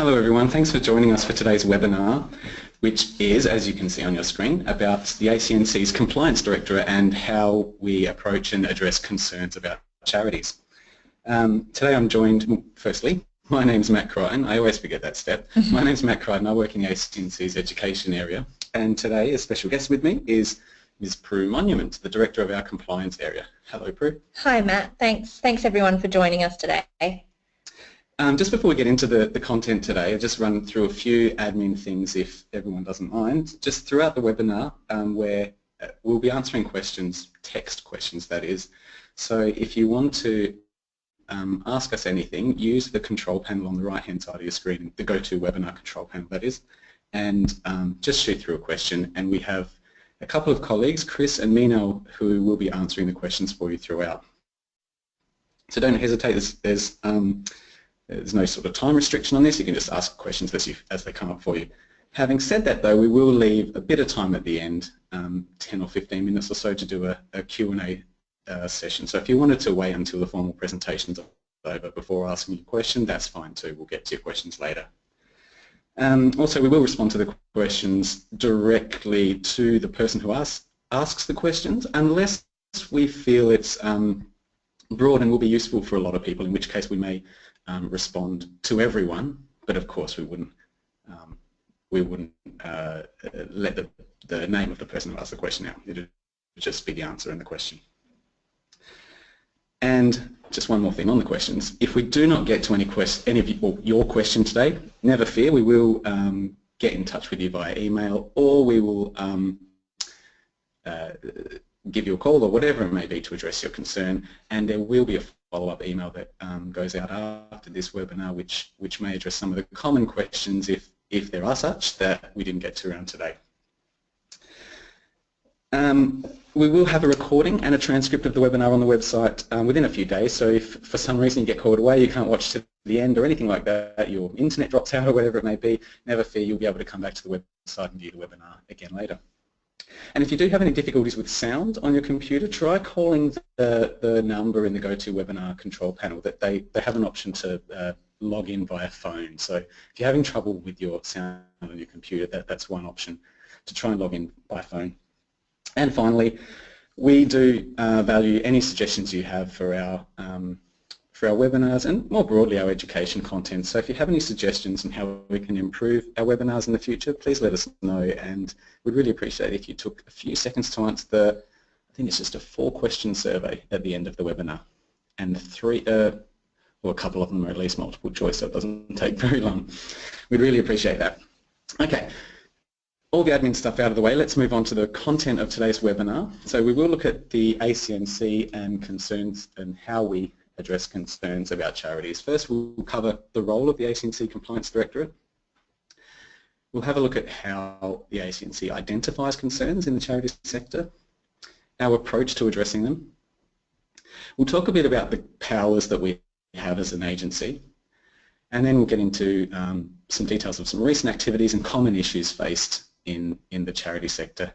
Hello everyone, thanks for joining us for today's webinar which is, as you can see on your screen, about the ACNC's Compliance Directorate and how we approach and address concerns about charities. Um, today I'm joined, firstly, my name's Matt Crichton, I always forget that step. my name's Matt Crichton, I work in the ACNC's education area and today a special guest with me is Ms. Prue Monument, the Director of our Compliance area. Hello Prue. Hi Matt, thanks. Thanks everyone for joining us today. Um, just before we get into the, the content today, I'll just run through a few admin things if everyone doesn't mind. Just throughout the webinar um, where uh, we'll be answering questions, text questions that is. So if you want to um, ask us anything, use the control panel on the right hand side of your screen, the GoToWebinar control panel that is, and um, just shoot through a question and we have a couple of colleagues, Chris and Mino, who will be answering the questions for you throughout. So don't hesitate, there's, there's um, there's no sort of time restriction on this. You can just ask questions as, you, as they come up for you. Having said that, though, we will leave a bit of time at the end, um, 10 or 15 minutes or so, to do a, a Q&A uh, session. So if you wanted to wait until the formal presentation's over before asking your question, that's fine too. We'll get to your questions later. Um, also, we will respond to the questions directly to the person who asks, asks the questions, unless we feel it's um, broad and will be useful for a lot of people, in which case we may um, respond to everyone, but of course we wouldn't um, we wouldn't uh, let the, the name of the person who asked the question out. It would just be the answer in the question. And just one more thing on the questions. If we do not get to any, quest any of you, your question today, never fear, we will um, get in touch with you via email or we will um, uh, give you a call or whatever it may be to address your concern and there will be a follow-up email that um, goes out after this webinar which, which may address some of the common questions if, if there are such that we didn't get to around today. Um, we will have a recording and a transcript of the webinar on the website um, within a few days so if for some reason you get called away, you can't watch to the end or anything like that, your internet drops out or whatever it may be, never fear, you'll be able to come back to the website and view the webinar again later. And if you do have any difficulties with sound on your computer, try calling the, the number in the GoToWebinar control panel that they, they have an option to uh, log in via phone. So if you're having trouble with your sound on your computer, that, that's one option to try and log in by phone. And finally, we do uh, value any suggestions you have for our um, our webinars and more broadly our education content. So if you have any suggestions on how we can improve our webinars in the future, please let us know and we'd really appreciate if you took a few seconds to answer the, I think it's just a four question survey at the end of the webinar and three, uh, well a couple of them are at least multiple choice so it doesn't take very long. We'd really appreciate that. Okay, all the admin stuff out of the way, let's move on to the content of today's webinar. So we will look at the ACNC and concerns and how we address concerns about charities. First, we'll cover the role of the ACNC Compliance Directorate. We'll have a look at how the ACNC identifies concerns in the charity sector, our approach to addressing them. We'll talk a bit about the powers that we have as an agency, and then we'll get into um, some details of some recent activities and common issues faced in, in the charity sector,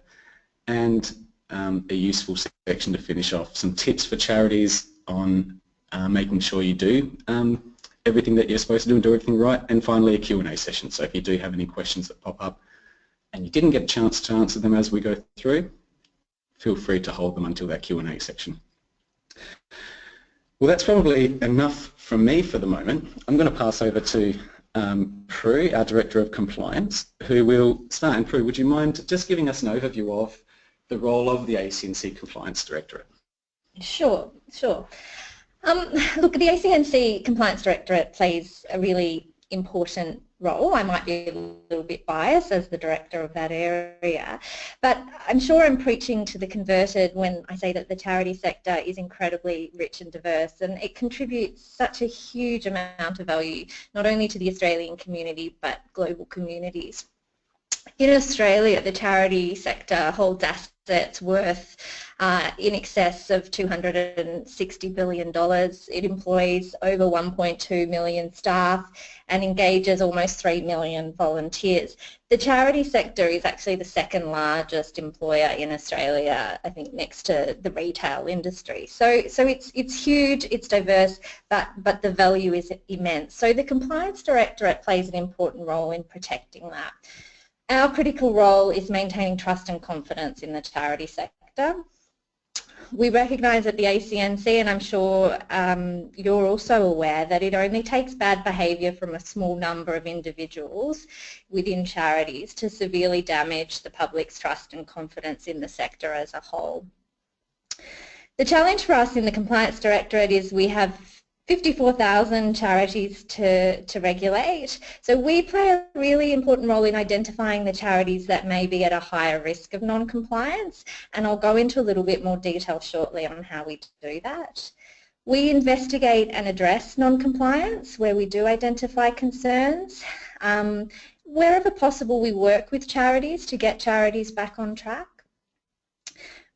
and um, a useful section to finish off, some tips for charities on uh, making sure you do um, everything that you're supposed to do and do everything right, and finally a Q&A session. So if you do have any questions that pop up and you didn't get a chance to answer them as we go through, feel free to hold them until that Q&A section. Well, that's probably enough from me for the moment. I'm going to pass over to um, Prue, our Director of Compliance, who will start. And Prue, would you mind just giving us an overview of the role of the ACNC Compliance Directorate? Sure, sure. Um, look, the ACNC Compliance Directorate plays a really important role. I might be a little bit biased as the director of that area, but I'm sure I'm preaching to the converted when I say that the charity sector is incredibly rich and diverse and it contributes such a huge amount of value not only to the Australian community but global communities. In Australia, the charity sector holds assets worth uh, in excess of $260 billion. It employs over 1.2 million staff and engages almost 3 million volunteers. The charity sector is actually the second largest employer in Australia, I think next to the retail industry. So, so it's, it's huge, it's diverse, but, but the value is immense. So the Compliance Directorate plays an important role in protecting that. Our critical role is maintaining trust and confidence in the charity sector we recognise at the ACNC, and I'm sure um, you're also aware, that it only takes bad behaviour from a small number of individuals within charities to severely damage the public's trust and confidence in the sector as a whole. The challenge for us in the Compliance Directorate is we have 54,000 charities to, to regulate. So we play a really important role in identifying the charities that may be at a higher risk of non-compliance and I'll go into a little bit more detail shortly on how we do that. We investigate and address non-compliance where we do identify concerns. Um, wherever possible we work with charities to get charities back on track.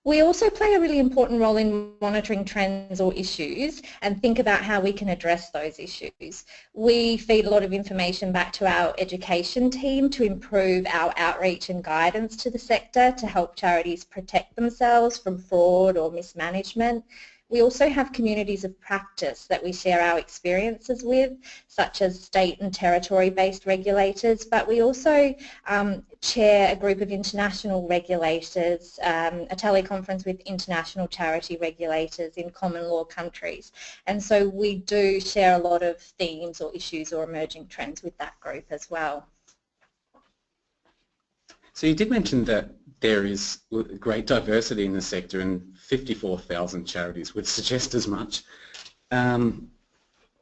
We also play a really important role in monitoring trends or issues and think about how we can address those issues. We feed a lot of information back to our education team to improve our outreach and guidance to the sector to help charities protect themselves from fraud or mismanagement we also have communities of practice that we share our experiences with, such as state and territory-based regulators, but we also um, chair a group of international regulators, um, a teleconference with international charity regulators in common law countries. And so we do share a lot of themes or issues or emerging trends with that group as well. So you did mention that there is great diversity in the sector and 54,000 charities would suggest as much. Um,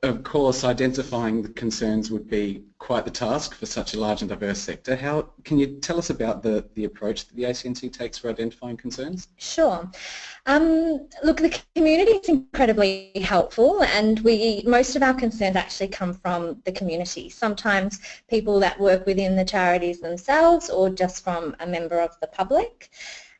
of course, identifying the concerns would be quite the task for such a large and diverse sector. How Can you tell us about the, the approach that the ACNC takes for identifying concerns? Sure. Um, look, the community is incredibly helpful and we most of our concerns actually come from the community. Sometimes people that work within the charities themselves or just from a member of the public.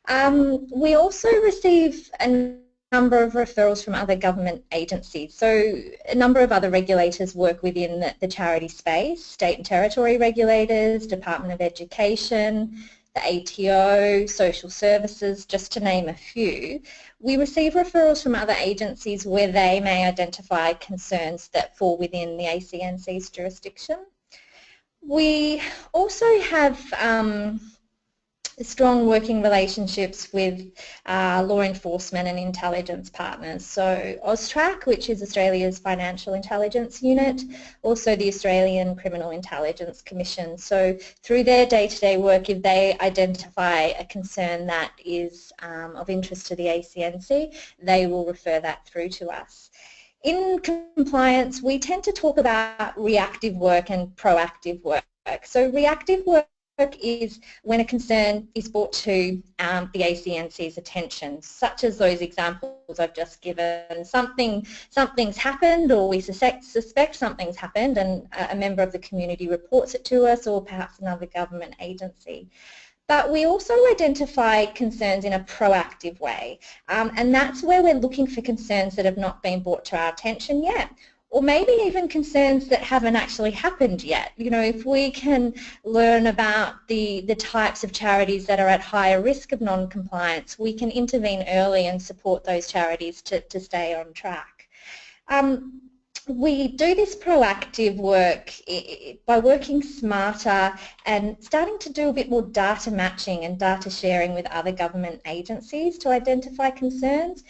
Um, we also receive an number of referrals from other government agencies. So a number of other regulators work within the, the, charity space, state and territory regulators, Department of Education, the ATO, social services, just to name a few. We receive referrals from other agencies where they may identify concerns that fall within the ACNC's jurisdiction. We also have um, strong working relationships with uh, law enforcement and intelligence partners. So AUSTRAC, which is Australia's financial intelligence unit, also the Australian Criminal Intelligence Commission. So through their day-to-day -day work, if they identify a concern that is um, of interest to the ACNC, they will refer that through to us. In compliance, we tend to talk about reactive work and proactive work. So reactive work is when a concern is brought to um, the ACNC's attention, such as those examples I've just given. Something, something's happened or we suspect, suspect something's happened and a member of the community reports it to us or perhaps another government agency. But we also identify concerns in a proactive way um, and that's where we're looking for concerns that have not been brought to our attention yet or maybe even concerns that haven't actually happened yet. You know, if we can learn about the, the types of charities that are at higher risk of non-compliance, we can intervene early and support those charities to, to stay on track. Um, we do this proactive work by working smarter and starting to do a bit more data matching and data sharing with other government agencies to identify concerns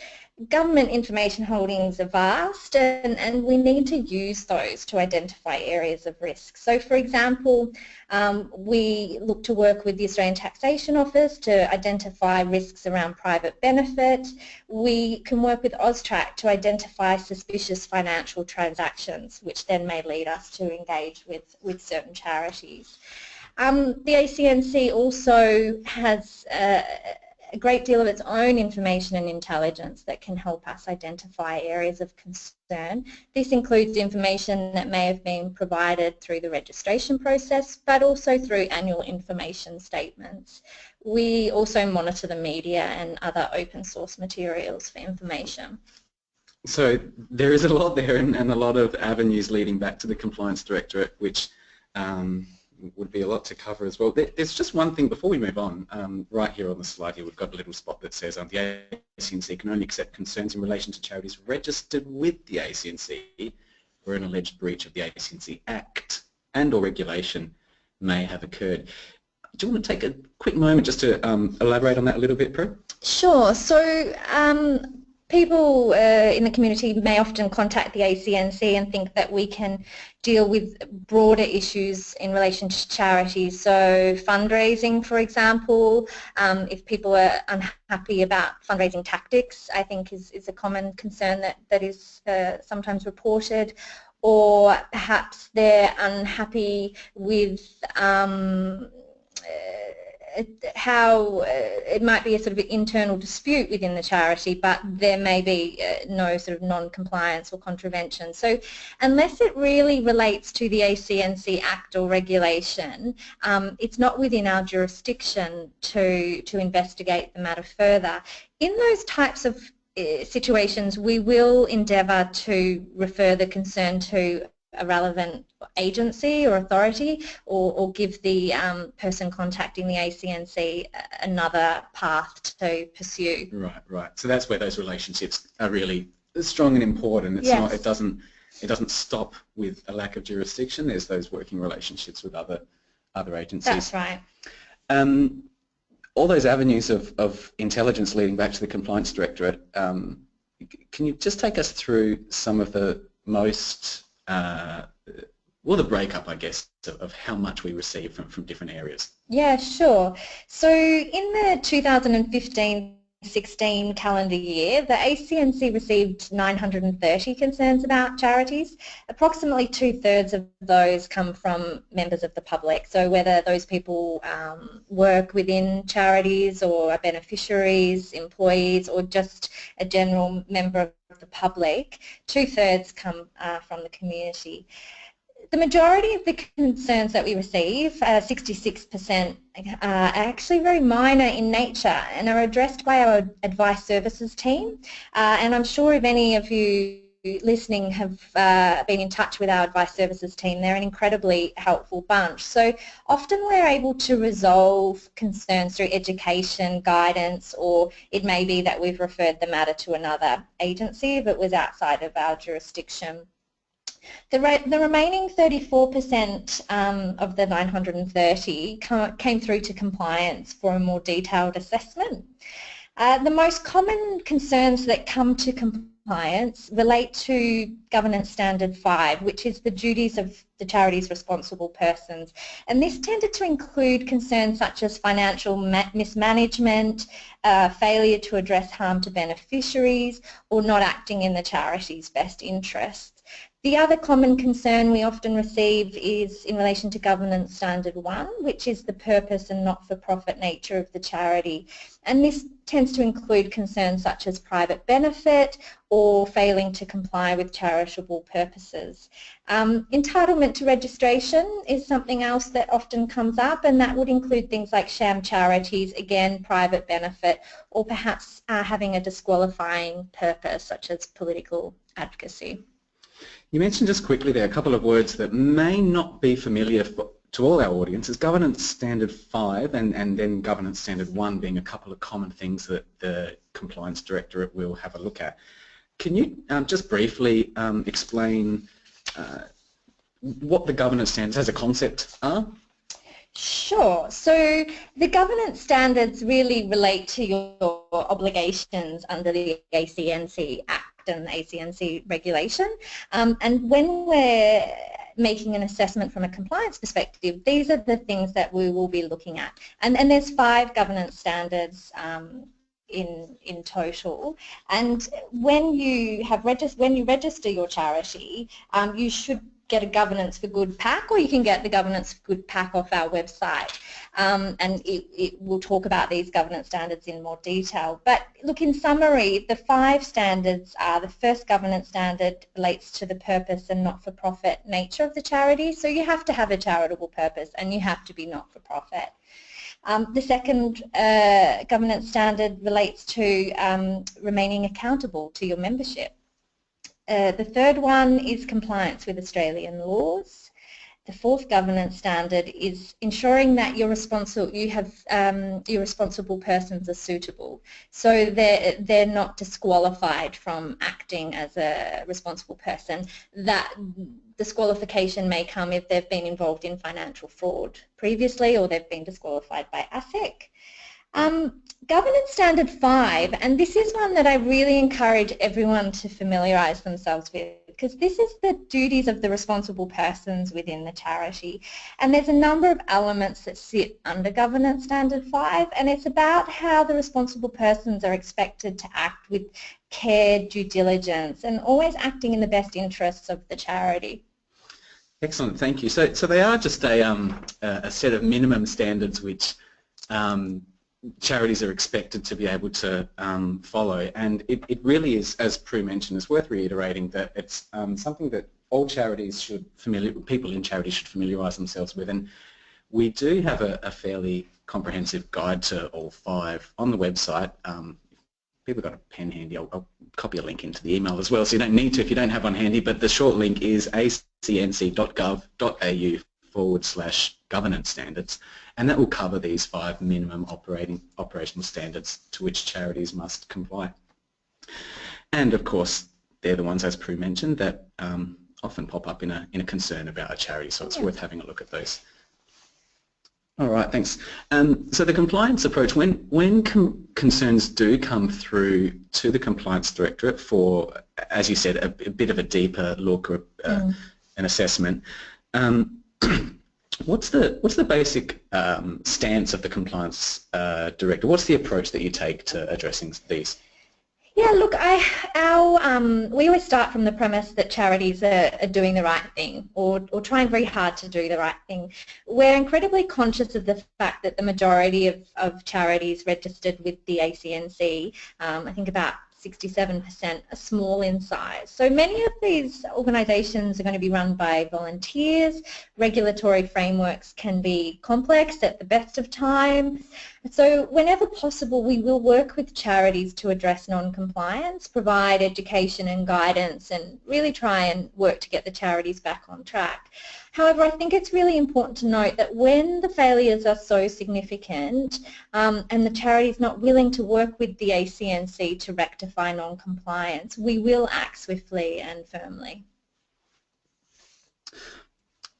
government information holdings are vast and, and we need to use those to identify areas of risk. So for example, um, we look to work with the Australian Taxation Office to identify risks around private benefit. We can work with AUSTRAC to identify suspicious financial transactions, which then may lead us to engage with, with certain charities. Um, the ACNC also has uh, a great deal of its own information and intelligence that can help us identify areas of concern. This includes information that may have been provided through the registration process, but also through annual information statements. We also monitor the media and other open source materials for information. So there is a lot there and, and a lot of avenues leading back to the Compliance Directorate, which um, would be a lot to cover as well. There's just one thing before we move on. Um, right here on the slide here, we've got a little spot that says um, the ACNC can only accept concerns in relation to charities registered with the ACNC where an alleged breach of the ACNC Act and or regulation may have occurred. Do you want to take a quick moment just to um, elaborate on that a little bit, Prue? Sure. So um, people uh, in the community may often contact the ACNC and think that we can deal with broader issues in relation to charities. So fundraising, for example, um, if people are unhappy about fundraising tactics, I think is, is a common concern that, that is uh, sometimes reported or perhaps they're unhappy with um, uh, how uh, it might be a sort of internal dispute within the charity, but there may be uh, no sort of non-compliance or contravention. So unless it really relates to the ACNC Act or regulation, um, it's not within our jurisdiction to, to investigate the matter further. In those types of uh, situations, we will endeavour to refer the concern to a relevant agency or authority or, or give the um, person contacting the ACNC another path to pursue. Right, right. So that's where those relationships are really strong and important. It's yes. not, it doesn't, it doesn't stop with a lack of jurisdiction. There's those working relationships with other, other agencies. That's right. Um, all those avenues of, of intelligence leading back to the Compliance Directorate, um, can you just take us through some of the most uh, well, the breakup, I guess, of, how much we receive from, from different areas. Yeah, sure. So in the 2015 16 calendar year, the ACNC received 930 concerns about charities. Approximately two-thirds of those come from members of the public, so whether those people um, work within charities or are beneficiaries, employees, or just a general member of the public, two-thirds come uh, from the community the majority of the concerns that we receive, 66%, uh, are actually very minor in nature and are addressed by our advice services team. Uh, and I'm sure if any of you listening have uh, been in touch with our advice services team, they're an incredibly helpful bunch. So often we're able to resolve concerns through education, guidance, or it may be that we've referred the matter to another agency if it was outside of our jurisdiction. The, re the remaining 34% um, of the 930 came through to compliance for a more detailed assessment. Uh, the most common concerns that come to compliance relate to Governance Standard 5, which is the duties of the charity's responsible persons. And this tended to include concerns such as financial mismanagement, uh, failure to address harm to beneficiaries, or not acting in the charity's best interests. The other common concern we often receive is in relation to Governance Standard 1, which is the purpose and not-for-profit nature of the charity. And this tends to include concerns such as private benefit or failing to comply with charitable purposes. Um, entitlement to registration is something else that often comes up and that would include things like sham charities, again private benefit, or perhaps uh, having a disqualifying purpose such as political advocacy. You mentioned just quickly there a couple of words that may not be familiar for, to all our audiences. Governance Standard 5 and, and then Governance Standard 1 being a couple of common things that the Compliance Directorate will have a look at. Can you um, just briefly um, explain uh, what the governance standards as a concept are? Sure. So the governance standards really relate to your obligations under the ACNC Act and ACNC regulation. Um, and when we're making an assessment from a compliance perspective, these are the things that we will be looking at. And, and there's five governance standards um, in in total. And when you have regist when you register your charity, um, you should get a Governance for Good pack or you can get the Governance for Good pack off our website um, and it, it will talk about these governance standards in more detail. But look, in summary, the five standards are the first governance standard relates to the purpose and not-for-profit nature of the charity. So you have to have a charitable purpose and you have to be not-for-profit. Um, the second uh, governance standard relates to um, remaining accountable to your membership. Uh, the third one is compliance with Australian laws. The fourth governance standard is ensuring that your responsible you have um, your responsible persons are suitable, so they're they're not disqualified from acting as a responsible person. That disqualification may come if they've been involved in financial fraud previously, or they've been disqualified by ASIC. Um, Governance Standard 5, and this is one that I really encourage everyone to familiarise themselves with because this is the duties of the responsible persons within the charity. And there's a number of elements that sit under Governance Standard 5 and it's about how the responsible persons are expected to act with care, due diligence and always acting in the best interests of the charity. Excellent, thank you. So, so they are just a, um, a set of minimum standards which um, charities are expected to be able to um, follow. And it, it, really is, as Prue mentioned, it's worth reiterating that it's um, something that all charities should familiar, people in charities should familiarise themselves with. And we do have a, a, fairly comprehensive guide to all five on the website. Um, people got a pen handy, I'll, I'll, copy a link into the email as well so you don't need to if you don't have one handy. But the short link is acnc.gov.au forward slash governance standards and that will cover these five minimum operating operational standards to which charities must comply. And of course, they're the ones, as Prue mentioned, that um, often pop up in a, in a concern about a charity, so it's yeah. worth having a look at those. All right, thanks. Um, so the compliance approach, when, when concerns do come through to the Compliance Directorate for, as you said, a, a bit of a deeper look or uh, mm. an assessment, um, What's the what's the basic um, stance of the compliance uh, director? What's the approach that you take to addressing these? Yeah, look, I, our, um, we always start from the premise that charities are, are, doing the right thing or, or trying very hard to do the right thing. We're incredibly conscious of the fact that the majority of, of charities registered with the ACNC, um, I think about 67% are small in size. So many of these organisations are going to be run by volunteers. Regulatory frameworks can be complex at the best of times. So whenever possible, we will work with charities to address non-compliance, provide education and guidance, and really try and work to get the charities back on track. However, I think it's really important to note that when the failures are so significant um, and the charity is not willing to work with the ACNC to rectify non-compliance, we will act swiftly and firmly.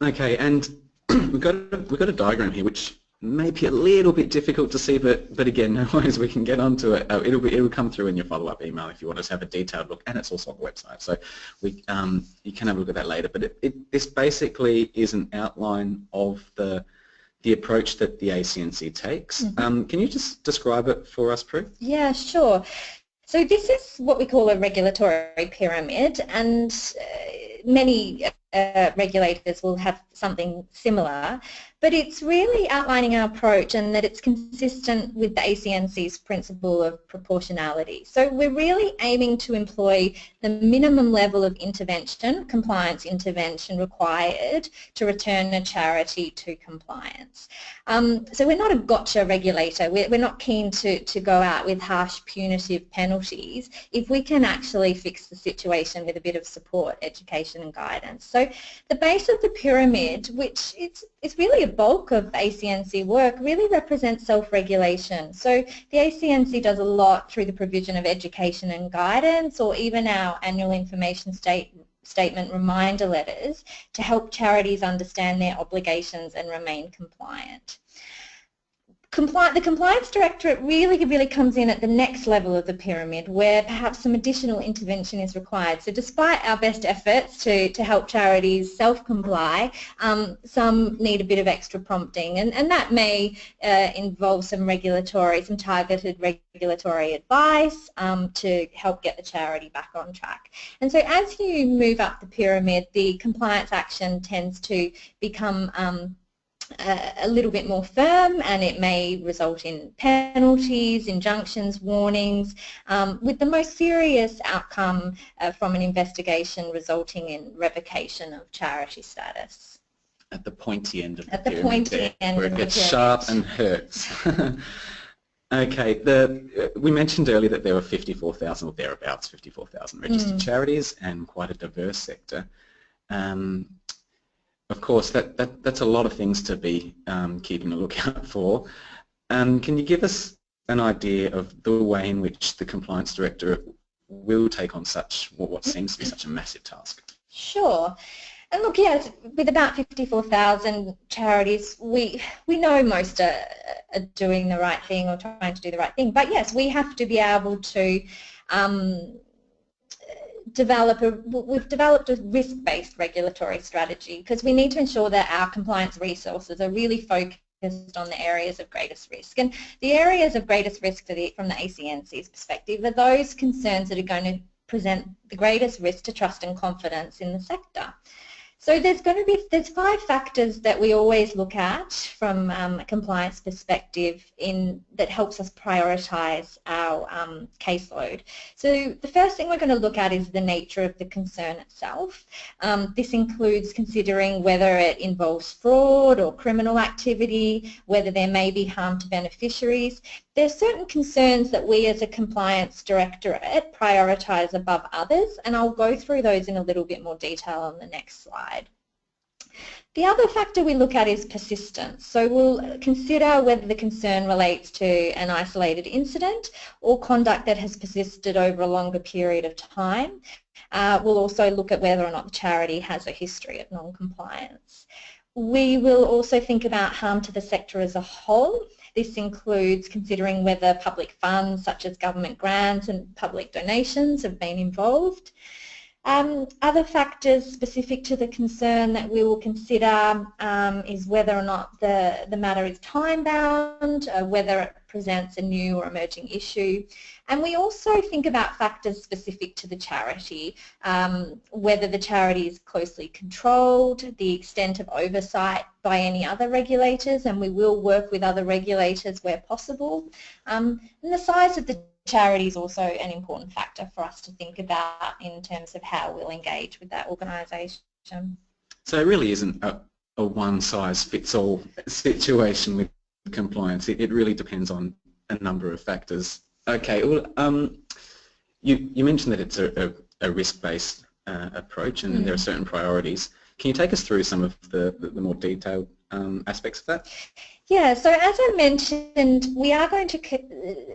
Okay, and we've got a, we've got a diagram here which maybe a little bit difficult to see, but but again, no worries, we can get onto it. Uh, it'll be it'll come through in your follow-up email if you want us to have a detailed look, and it's also on the website, so we um, you can have a look at that later. But it, it, this basically is an outline of the the approach that the ACNC takes. Mm -hmm. um, can you just describe it for us, Prue? Yeah, sure. So this is what we call a regulatory pyramid, and uh, many uh, regulators will have something similar, but it's really outlining our approach and that it's consistent with the ACNC's principle of proportionality. So we're really aiming to employ the minimum level of intervention, compliance intervention required to return a charity to compliance. Um, so we're not a gotcha regulator. We're, we're not keen to, to go out with harsh punitive penalties if we can actually fix the situation with a bit of support, education and guidance. So the base of the pyramid, which it's, it's really a bulk of ACNC work, really represents self-regulation. So the ACNC does a lot through the provision of education and guidance or even our annual information state, statement reminder letters to help charities understand their obligations and remain compliant Compli the Compliance Directorate really, really comes in at the next level of the pyramid where perhaps some additional intervention is required. So despite our best efforts to, to help charities self-comply, um, some need a bit of extra prompting and, and that may uh, involve some regulatory, some targeted regulatory advice um, to help get the charity back on track. And so as you move up the pyramid, the compliance action tends to become um, a little bit more firm and it may result in penalties, injunctions, warnings, um, with the most serious outcome uh, from an investigation resulting in revocation of charity status. At the pointy end of the At the pointy there, end where it gets sharp and hurts. okay, the, uh, we mentioned earlier that there were 54,000 or thereabouts 54,000 registered Mm. charities and quite a diverse sector. Um, of course, that, that, that's a lot of things to be um, keeping a lookout for. Um, can you give us an idea of the way in which the Compliance Director will take on such, what, seems to be such a massive task? Sure. And look, yes, with about 54,000 charities, we we know most are, are doing the right thing or trying to do the right thing. But yes, we have to be able to um, develop a, we've developed a risk-based regulatory strategy because we need to ensure that our compliance resources are really focused on the areas of greatest risk. And the areas of greatest risk the, from the ACNC's perspective are those concerns that are going to present the greatest risk to trust and confidence in the sector. So there's going to be there's five factors that we always look at from um, a compliance perspective in that helps us prioritise our um, caseload. So the first thing we're going to look at is the nature of the concern itself. Um, this includes considering whether it involves fraud or criminal activity, whether there may be harm to beneficiaries. There's certain concerns that we as a compliance directorate prioritise above others and I'll go through those in a little bit more detail on the next slide. The other factor we look at is persistence. So we'll consider whether the concern relates to an isolated incident or conduct that has persisted over a longer period of time. Uh, we'll also look at whether or not the charity has a history of non-compliance. We will also think about harm to the sector as a whole. This includes considering whether public funds such as government grants and public donations have been involved. Um, other factors specific to the concern that we will consider um, is whether or not the, the matter is time-bound, uh, whether it presents a new or emerging issue. And we also think about factors specific to the charity, um, whether the charity is closely controlled, the extent of oversight by any other regulators, and we will work with other regulators where possible, um, and the size of the charity is also an important factor for us to think about in terms of how we'll engage with that organisation. So it really isn't a, a one-size-fits-all situation with compliance. It, it, really depends on a number of factors. Okay, well, um, you, you mentioned that it's a, a, a risk-based uh, approach and mm. there are certain priorities. Can you take us through some of the, the, the more detailed um, aspects of that? Yeah, so as I mentioned, we are going to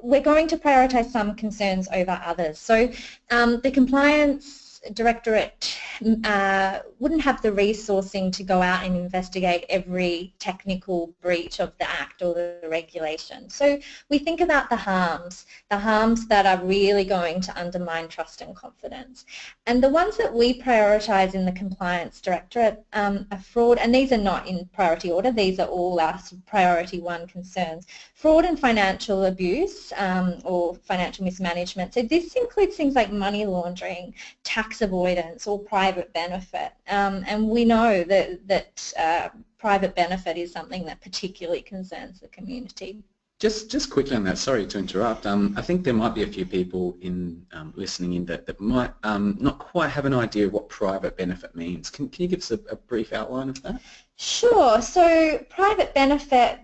we're going to prioritise some concerns over others. So um, the compliance directorate uh, wouldn't have the resourcing to go out and investigate every technical breach of the Act or the regulation. So we think about the harms, the harms that are really going to undermine trust and confidence. And the ones that we prioritise in the Compliance Directorate um, are fraud, and these are not in priority order, these are all our priority one concerns. Fraud and financial abuse um, or financial mismanagement. So this includes things like money laundering, tax avoidance or private benefit. Um, and we know that, that uh, private benefit is something that particularly concerns the community. Just, just quickly on that, sorry to interrupt, um, I think there might be a few people in um, listening in that, that might um, not quite have an idea of what private benefit means. Can, can you give us a, a brief outline of that? Sure. So private benefit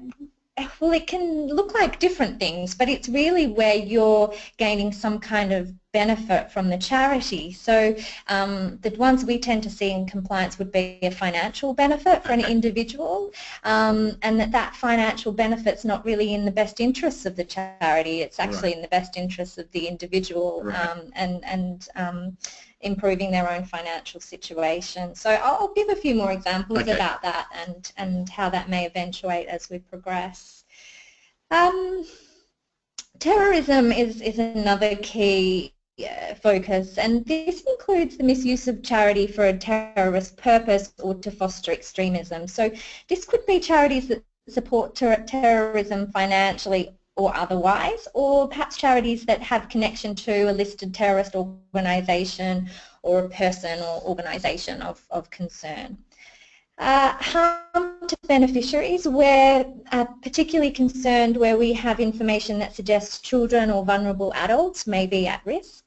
well, it can look like different things, but it's really where you're gaining some kind of benefit from the charity. So um, the ones we tend to see in compliance would be a financial benefit for an individual um, and that that financial benefit's not really in the best interests of the charity, it's actually right. in the best interests of the individual right. um, and, and um, improving their own financial situation. So I'll give a few more examples okay. about that and, and how that may eventuate as we progress. Um, terrorism is, is another key uh, focus and this includes the misuse of charity for a terrorist purpose or to foster extremism. So this could be charities that support ter terrorism financially or otherwise, or perhaps charities that have connection to a listed terrorist organisation or a person or organisation of, of concern. Uh, harm to beneficiaries, we're uh, particularly concerned where we have information that suggests children or vulnerable adults may be at risk.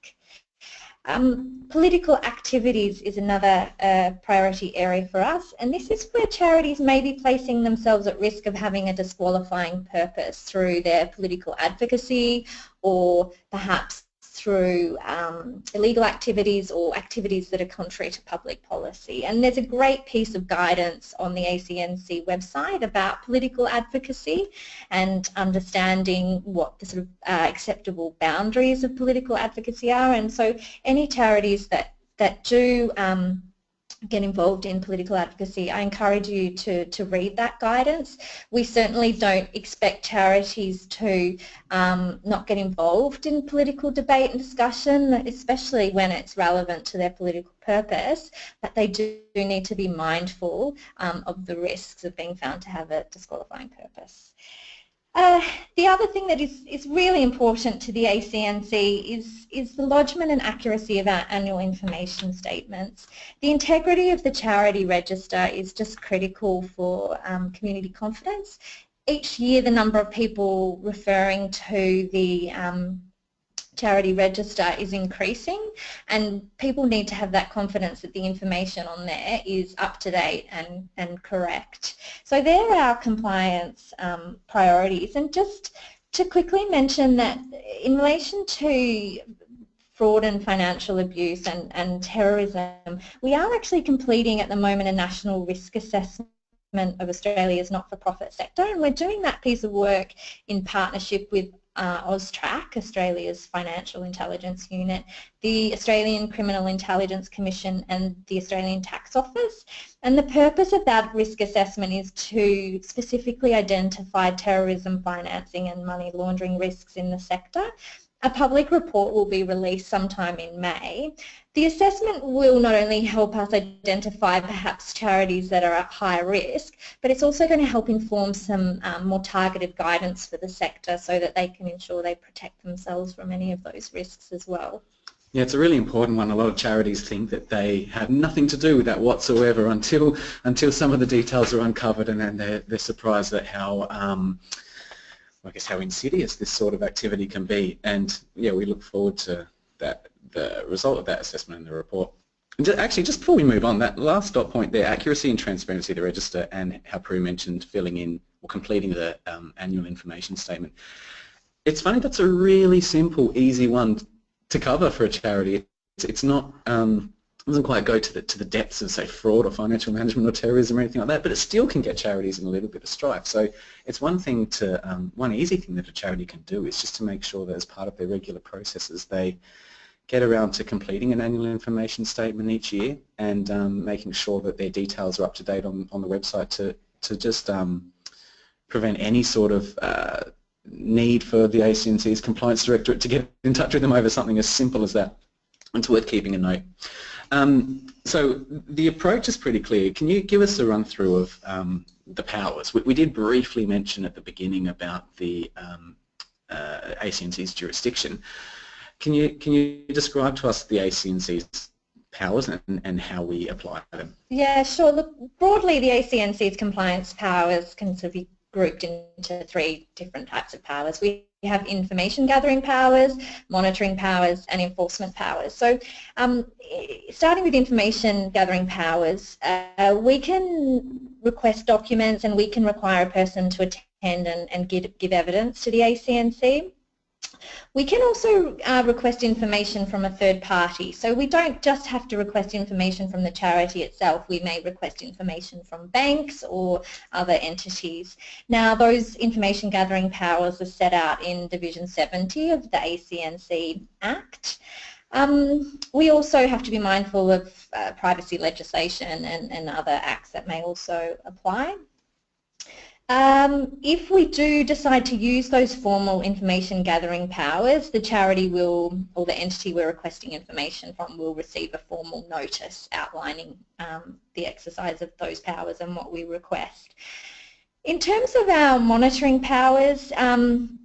Um, political activities is another uh, priority area for us and this is where charities may be placing themselves at risk of having a disqualifying purpose through their political advocacy or perhaps through um, illegal activities or activities that are contrary to public policy. And there's a great piece of guidance on the ACNC website about political advocacy and understanding what the sort of uh, acceptable boundaries of political advocacy are. And so any charities that, that do um, get involved in political advocacy, I encourage you to, to read that guidance. We certainly don't expect charities to um, not get involved in political debate and discussion, especially when it's relevant to their political purpose, but they do need to be mindful um, of the risks of being found to have a disqualifying purpose. Uh, the other thing that is, is really important to the ACNC is, is the lodgement and accuracy of our annual information statements. The integrity of the charity register is just critical for um, community confidence. Each year the number of people referring to the um, charity register is increasing and people need to have that confidence that the information on there is up to date and, and correct. So there are our compliance um, priorities and just to quickly mention that in relation to fraud and financial abuse and, and terrorism, we are actually completing at the moment a national risk assessment of Australia's not-for-profit sector and we're doing that piece of work in partnership with uh, AUSTRAC, Australia's Financial Intelligence Unit, the Australian Criminal Intelligence Commission and the Australian Tax Office. And the purpose of that risk assessment is to specifically identify terrorism financing and money laundering risks in the sector a public report will be released sometime in May. The assessment will not only help us identify perhaps charities that are at high risk, but it's also going to help inform some um, more targeted guidance for the sector so that they can ensure they protect themselves from any of those risks as well. Yeah, it's a really important one. A lot of charities think that they have nothing to do with that whatsoever until until some of the details are uncovered and then they're, they're surprised at how um, I guess how insidious this sort of activity can be. And yeah, we look forward to that, the result of that assessment in the report. And just, actually, just before we move on, that last dot point there, accuracy and transparency of the register and how Prue mentioned filling in or completing the um, annual information statement. It's funny, that's a really simple, easy one to cover for a charity. It's, it's not, um, doesn't quite go to the to the depths of say fraud or financial management or terrorism or anything like that, but it still can get charities in a little bit of strife. So it's one thing to um, one easy thing that a charity can do is just to make sure that as part of their regular processes they get around to completing an annual information statement each year and um, making sure that their details are up to date on on the website to to just um, prevent any sort of uh, need for the ACNC's compliance directorate to get in touch with them over something as simple as that. It's worth keeping a note. Um, so the approach is pretty clear. Can you give us a run through of um, the powers? We, we, did briefly mention at the beginning about the um, uh, ACNC's jurisdiction. Can you can you describe to us the ACNC's powers and, and how we apply them? Yeah, sure. Look, broadly, the ACNC's compliance powers can sort of be grouped into three different types of powers. We have information gathering powers, monitoring powers and enforcement powers. So um, starting with information gathering powers, uh, we can request documents and we can require a person to attend and, and give, give evidence to the ACNC. We can also uh, request information from a third party. So we don't just have to request information from the charity itself. We may request information from banks or other entities. Now those information gathering powers are set out in Division 70 of the ACNC Act. Um, we also have to be mindful of uh, privacy legislation and, and other acts that may also apply. Um, if we do decide to use those formal information gathering powers, the charity will, or the entity we're requesting information from will receive a formal notice outlining um, the exercise of those powers and what we request. In terms of our monitoring powers, um,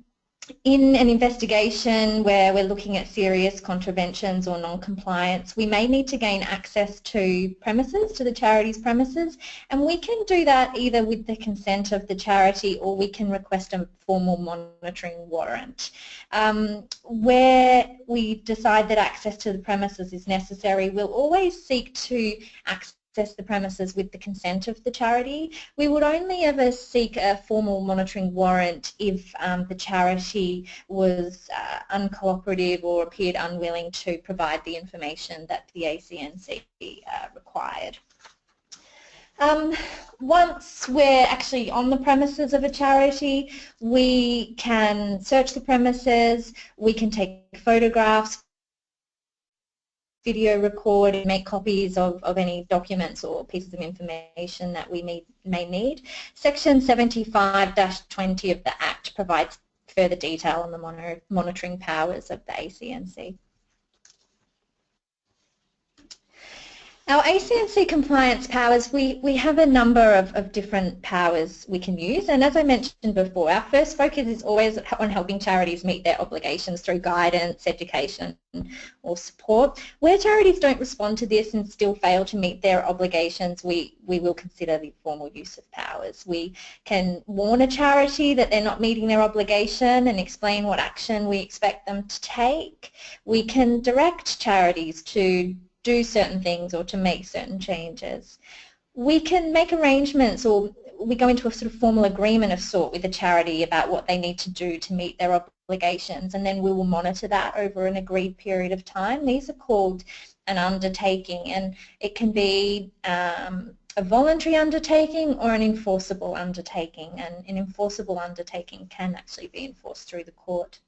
in an investigation where we're looking at serious contraventions or non-compliance, we may need to gain access to premises, to the charity's premises, and we can do that either with the consent of the charity or we can request a formal monitoring warrant. Um, where we decide that access to the premises is necessary, we'll always seek to access access the premises with the consent of the charity. We would only ever seek a formal monitoring warrant if um, the charity was uh, uncooperative or appeared unwilling to provide the information that the ACNC uh, required. Um, once we're actually on the premises of a charity, we can search the premises, we can take photographs, video record and make copies of, of any documents or pieces of information that we may, may need. Section 75-20 of the Act provides further detail on the monitoring powers of the ACNC. Our ACNC compliance powers, we, we have a number of, of different powers we can use and as I mentioned before, our first focus is always on helping charities meet their obligations through guidance, education or support. Where charities don't respond to this and still fail to meet their obligations, we, we will consider the formal use of powers. We can warn a charity that they're not meeting their obligation and explain what action we expect them to take. We can direct charities to do certain things or to make certain changes. We can make arrangements or we go into a sort of formal agreement of sort with the charity about what they need to do to meet their obligations and then we will monitor that over an agreed period of time. These are called an undertaking and it can be um, a voluntary undertaking or an enforceable undertaking and an enforceable undertaking can actually be enforced through the court.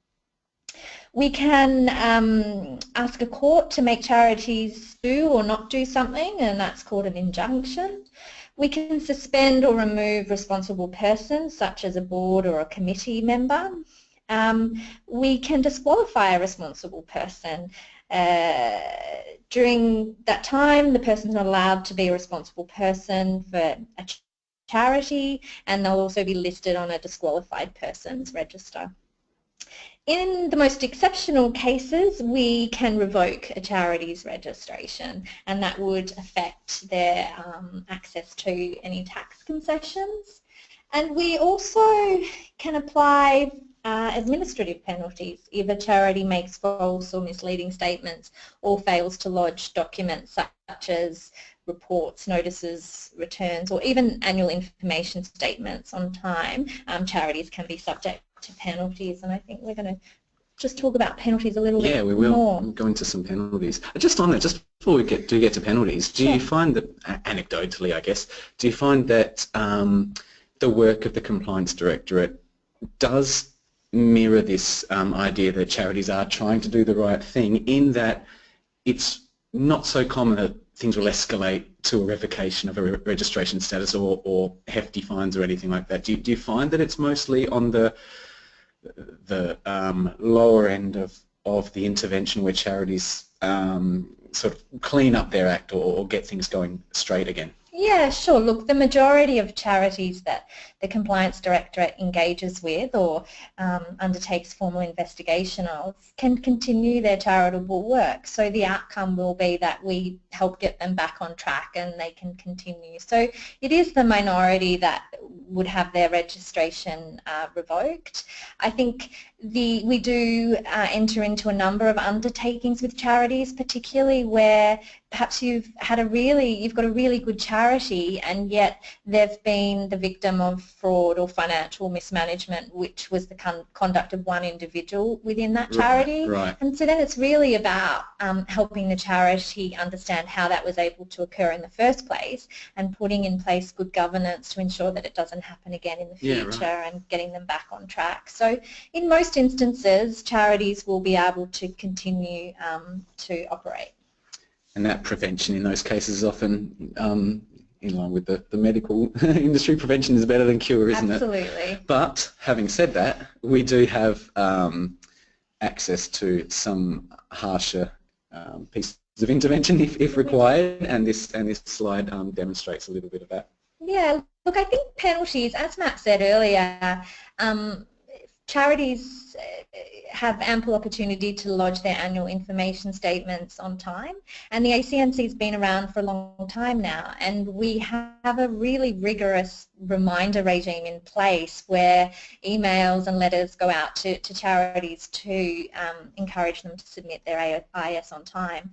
We can um, ask a court to make charities do or not do something and that's called an injunction. We can suspend or remove responsible persons such as a board or a committee member. Um, we can disqualify a responsible person. Uh, during that time, the person is not allowed to be a responsible person for a charity and they'll also be listed on a disqualified persons register. In the most exceptional cases, we can revoke a charity's registration and that would affect their um, access to any tax concessions. And we also can apply uh, administrative penalties if a charity makes false or misleading statements or fails to lodge documents such as reports, notices, returns, or even annual information statements on time, um, charities can be subject to penalties, and I think we're going to just talk about penalties a little yeah, bit Yeah, we will more. go into some penalties. Just on that, just before we get do get to penalties, do sure. you find that, anecdotally I guess, do you find that um, the work of the Compliance Directorate does mirror this um, idea that charities are trying to do the right thing in that it's not so common that things will escalate to a revocation of a re registration status or, or hefty fines or anything like that. Do you, do you find that it's mostly on the the um, lower end of, of the intervention where charities um, sort of clean up their act or, or get things going straight again? Yeah, sure. Look, the majority of charities that the Compliance Directorate engages with or um, undertakes formal investigation of can continue their charitable work. So the outcome will be that we help get them back on track and they can continue. So it is the minority that would have their registration uh, revoked. I think the, we do uh, enter into a number of undertakings with charities, particularly where perhaps you've had a really, you've got a really good charity and yet they've been the victim of fraud or financial mismanagement, which was the con conduct of one individual within that charity. Right, right. And so then it's really about um, helping the charity understand how that was able to occur in the first place and putting in place good governance to ensure that it doesn't happen again in the future yeah, right. and getting them back on track. So in most most instances, charities will be able to continue um, to operate. And that prevention in those cases is often um, in line with the, the medical industry, prevention is better than cure, isn't Absolutely. it? Absolutely. But having said that, we do have um, access to some harsher um, pieces of intervention if, if required, and this and this slide um, demonstrates a little bit of that. Yeah, look, I think penalties, as Matt said earlier, um, charities uh, have ample opportunity to lodge their annual information statements on time and the ACNC has been around for a long time now and we have a really rigorous reminder regime in place where emails and letters go out to, to charities to um, encourage them to submit their AIS on time.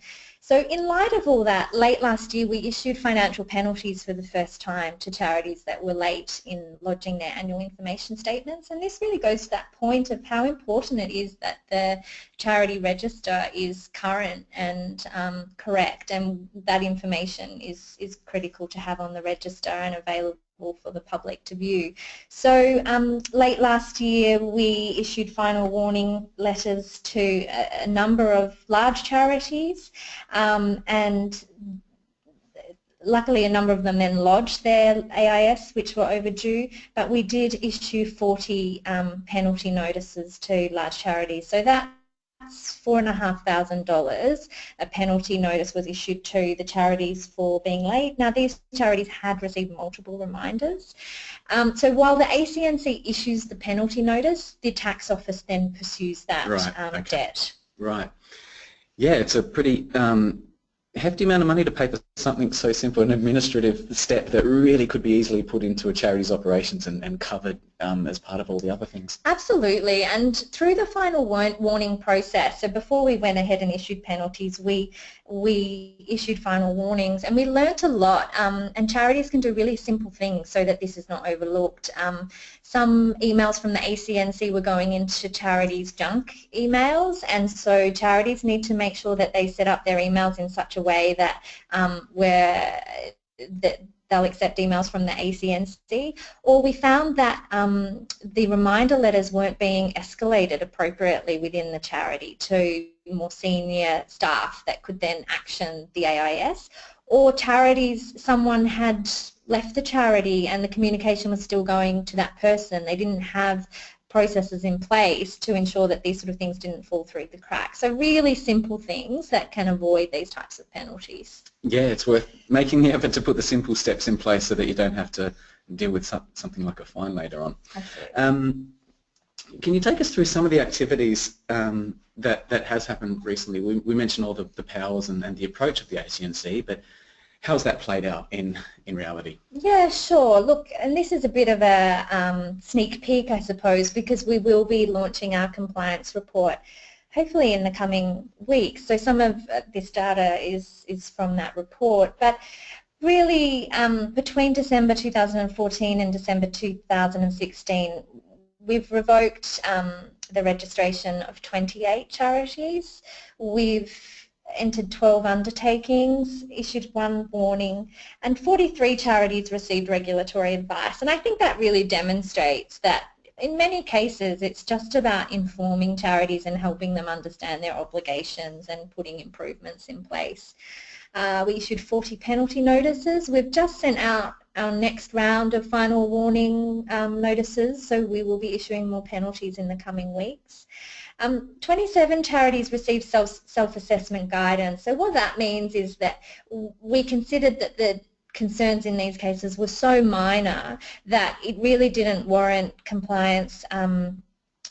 So in light of all that, late last year we issued financial penalties for the first time to charities that were late in lodging their annual information statements. And this really goes to that point of how important it is that the charity register is current and um, correct. And that information is, is critical to have on the register and available for the public to view. So um, late last year we issued final warning letters to a, a number of large charities um, and luckily a number of them then lodged their AIS which were overdue but we did issue 40 um, penalty notices to large charities so that $4,500. A penalty notice was issued to the charities for being late. Now these charities had received multiple reminders. Um, so while the ACNC issues the penalty notice, the tax office then pursues that right, um, okay. debt. Right. Yeah, it's a pretty um, hefty amount of money to pay for something so simple, an administrative step that really could be easily put into a charity's operations and, and covered um, as part of all the other things. Absolutely, and through the final warning process, so before we went ahead and issued penalties, we we issued final warnings and we learnt a lot um, and charities can do really simple things so that this is not overlooked. Um, some emails from the ACNC were going into charities' junk emails and so charities need to make sure that they set up their emails in such a way that um, where that they'll accept emails from the ACNC, or we found that um, the reminder letters weren't being escalated appropriately within the charity to more senior staff that could then action the AIS, or charities, someone had left the charity and the communication was still going to that person. They didn't have processes in place to ensure that these sort of things didn't fall through the cracks. So really simple things that can avoid these types of penalties. Yeah, it's worth making the effort to put the simple steps in place so that you don't have to deal with something like a fine later on. Um, can you take us through some of the activities um, that, that has happened recently? We, we mentioned all the, the powers and, and the approach of the ACNC, but how's that played out in, in reality? Yeah, sure. Look, and this is a bit of a um, sneak peek, I suppose, because we will be launching our compliance report hopefully in the coming weeks. So some of uh, this data is, is from that report. But really, um, between December 2014 and December 2016, we've revoked um, the registration of 28 charities. We've entered 12 undertakings, issued one warning, and 43 charities received regulatory advice. And I think that really demonstrates that in many cases it's just about informing charities and helping them understand their obligations and putting improvements in place. Uh, we issued 40 penalty notices. We've just sent out our next round of final warning um, notices, so we will be issuing more penalties in the coming weeks. Um, 27 charities received self, self-assessment guidance. So what that means is that we considered that the concerns in these cases were so minor that it really didn't warrant compliance um,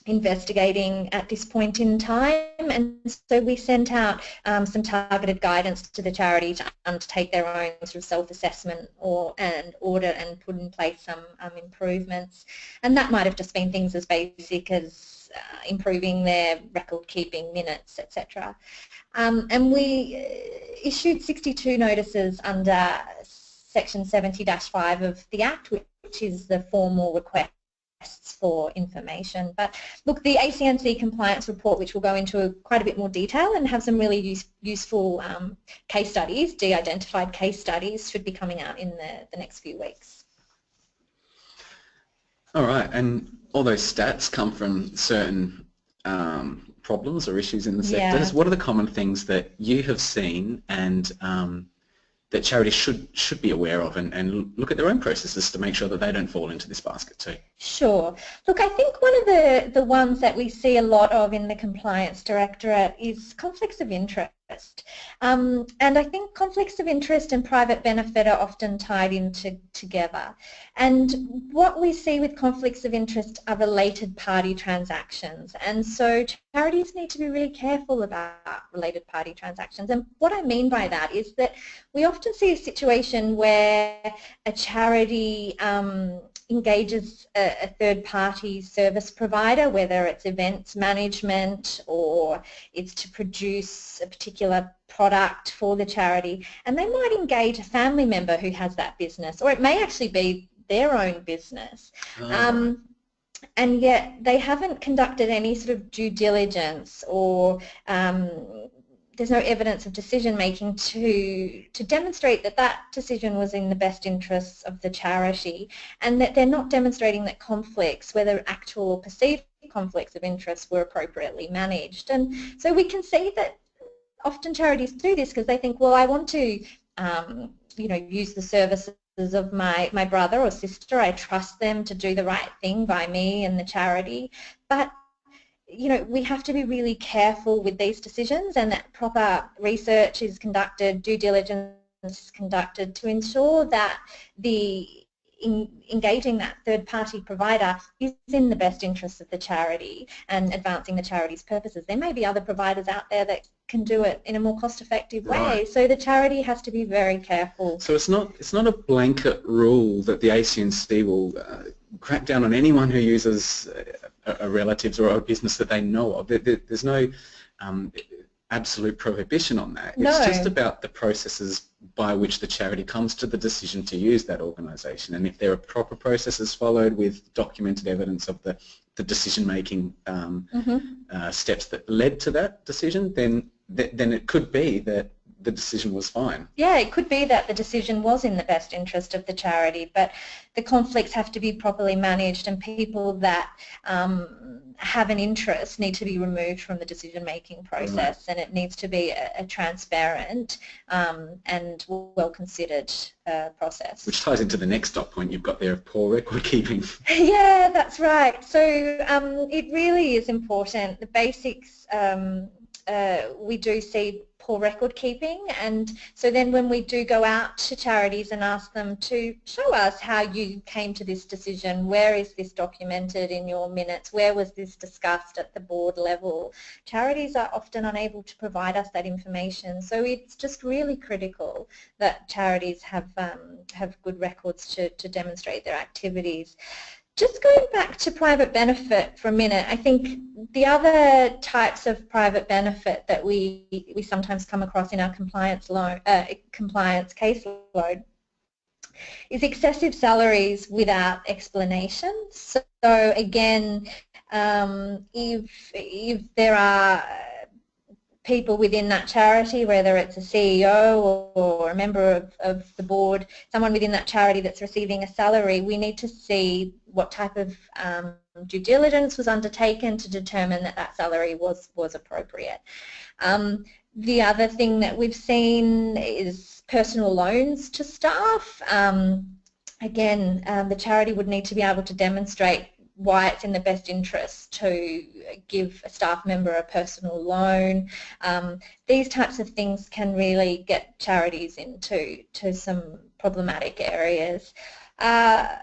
investigating at this point in time and so we sent out um, some targeted guidance to the charity to undertake their own sort of self-assessment or and audit and put in place some um, improvements and that might have just been things as basic as uh, improving their record keeping minutes etc um, and we uh, issued 62 notices under section 70-5 of the Act which is the formal request for information. But look, the ACNC compliance report, which will go into quite a bit more detail and have some really use, useful um, case studies, de-identified case studies, should be coming out in the, the next few weeks. All right, and all those stats come from certain um, problems or issues in the sector. Yeah. What are the common things that you have seen and um, that charities should should be aware of and, and look at their own processes to make sure that they don't fall into this basket too? Sure. Look, I think one of the, the ones that we see a lot of in the Compliance Directorate is conflicts of interest. Um, and I think conflicts of interest and private benefit are often tied into together. And what we see with conflicts of interest are related party transactions. And so charities need to be really careful about related party transactions. And what I mean by that is that we often see a situation where a charity um, engages a, a third-party service provider, whether it's events management or it's to produce a particular product for the charity, and they might engage a family member who has that business, or it may actually be their own business. Oh. Um, and yet they haven't conducted any sort of due diligence or um, there's no evidence of decision making to to demonstrate that that decision was in the best interests of the charity and that they're not demonstrating that conflicts, whether actual or perceived conflicts of interest were appropriately managed. And so we can see that often charities do this because they think, well, I want to um, you know, use the services of my, my brother or sister. I trust them to do the right thing by me and the charity. But you know, we have to be really careful with these decisions and that proper research is conducted, due diligence is conducted to ensure that the in engaging that third party provider is in the best interests of the charity and advancing the charity's purposes. There may be other providers out there that can do it in a more cost effective way. Right. So the charity has to be very careful. So it's not it's not a blanket rule that the ACNC will uh, crack down on anyone who uses a, a relatives or a business that they know of. There, there, there's no um, absolute prohibition on that. No. It's just about the processes by which the charity comes to the decision to use that organisation. And if there are proper processes followed with documented evidence of the, the decision-making um, mm -hmm. uh, steps that led to that decision, then th then it could be that the decision was fine. Yeah, it could be that the decision was in the best interest of the charity, but the conflicts have to be properly managed and people that um, have an interest need to be removed from the decision-making process right. and it needs to be a, a transparent um, and well-considered uh, process. Which ties into the next dot point you've got there of poor record keeping. yeah, that's right. So um, it really is important. The basics um, uh, we do see poor record keeping. And so then when we do go out to charities and ask them to show us how you came to this decision, where is this documented in your minutes, where was this discussed at the board level, charities are often unable to provide us that information. So it's just really critical that charities have, um, have good records to, to demonstrate their activities. Just going back to private benefit for a minute, I think the other types of private benefit that we, we sometimes come across in our compliance, loan, uh, compliance caseload is excessive salaries without explanation. So again, um, if, if there are people within that charity, whether it's a CEO or, or a member of, of, the board, someone within that charity that's receiving a salary, we need to see what type of um, due diligence was undertaken to determine that that salary was, was appropriate. Um, the other thing that we've seen is personal loans to staff. Um, again, um, the charity would need to be able to demonstrate why it's in the best interest to give a staff member a personal loan. Um, these types of things can really get charities into to some problematic areas. Uh,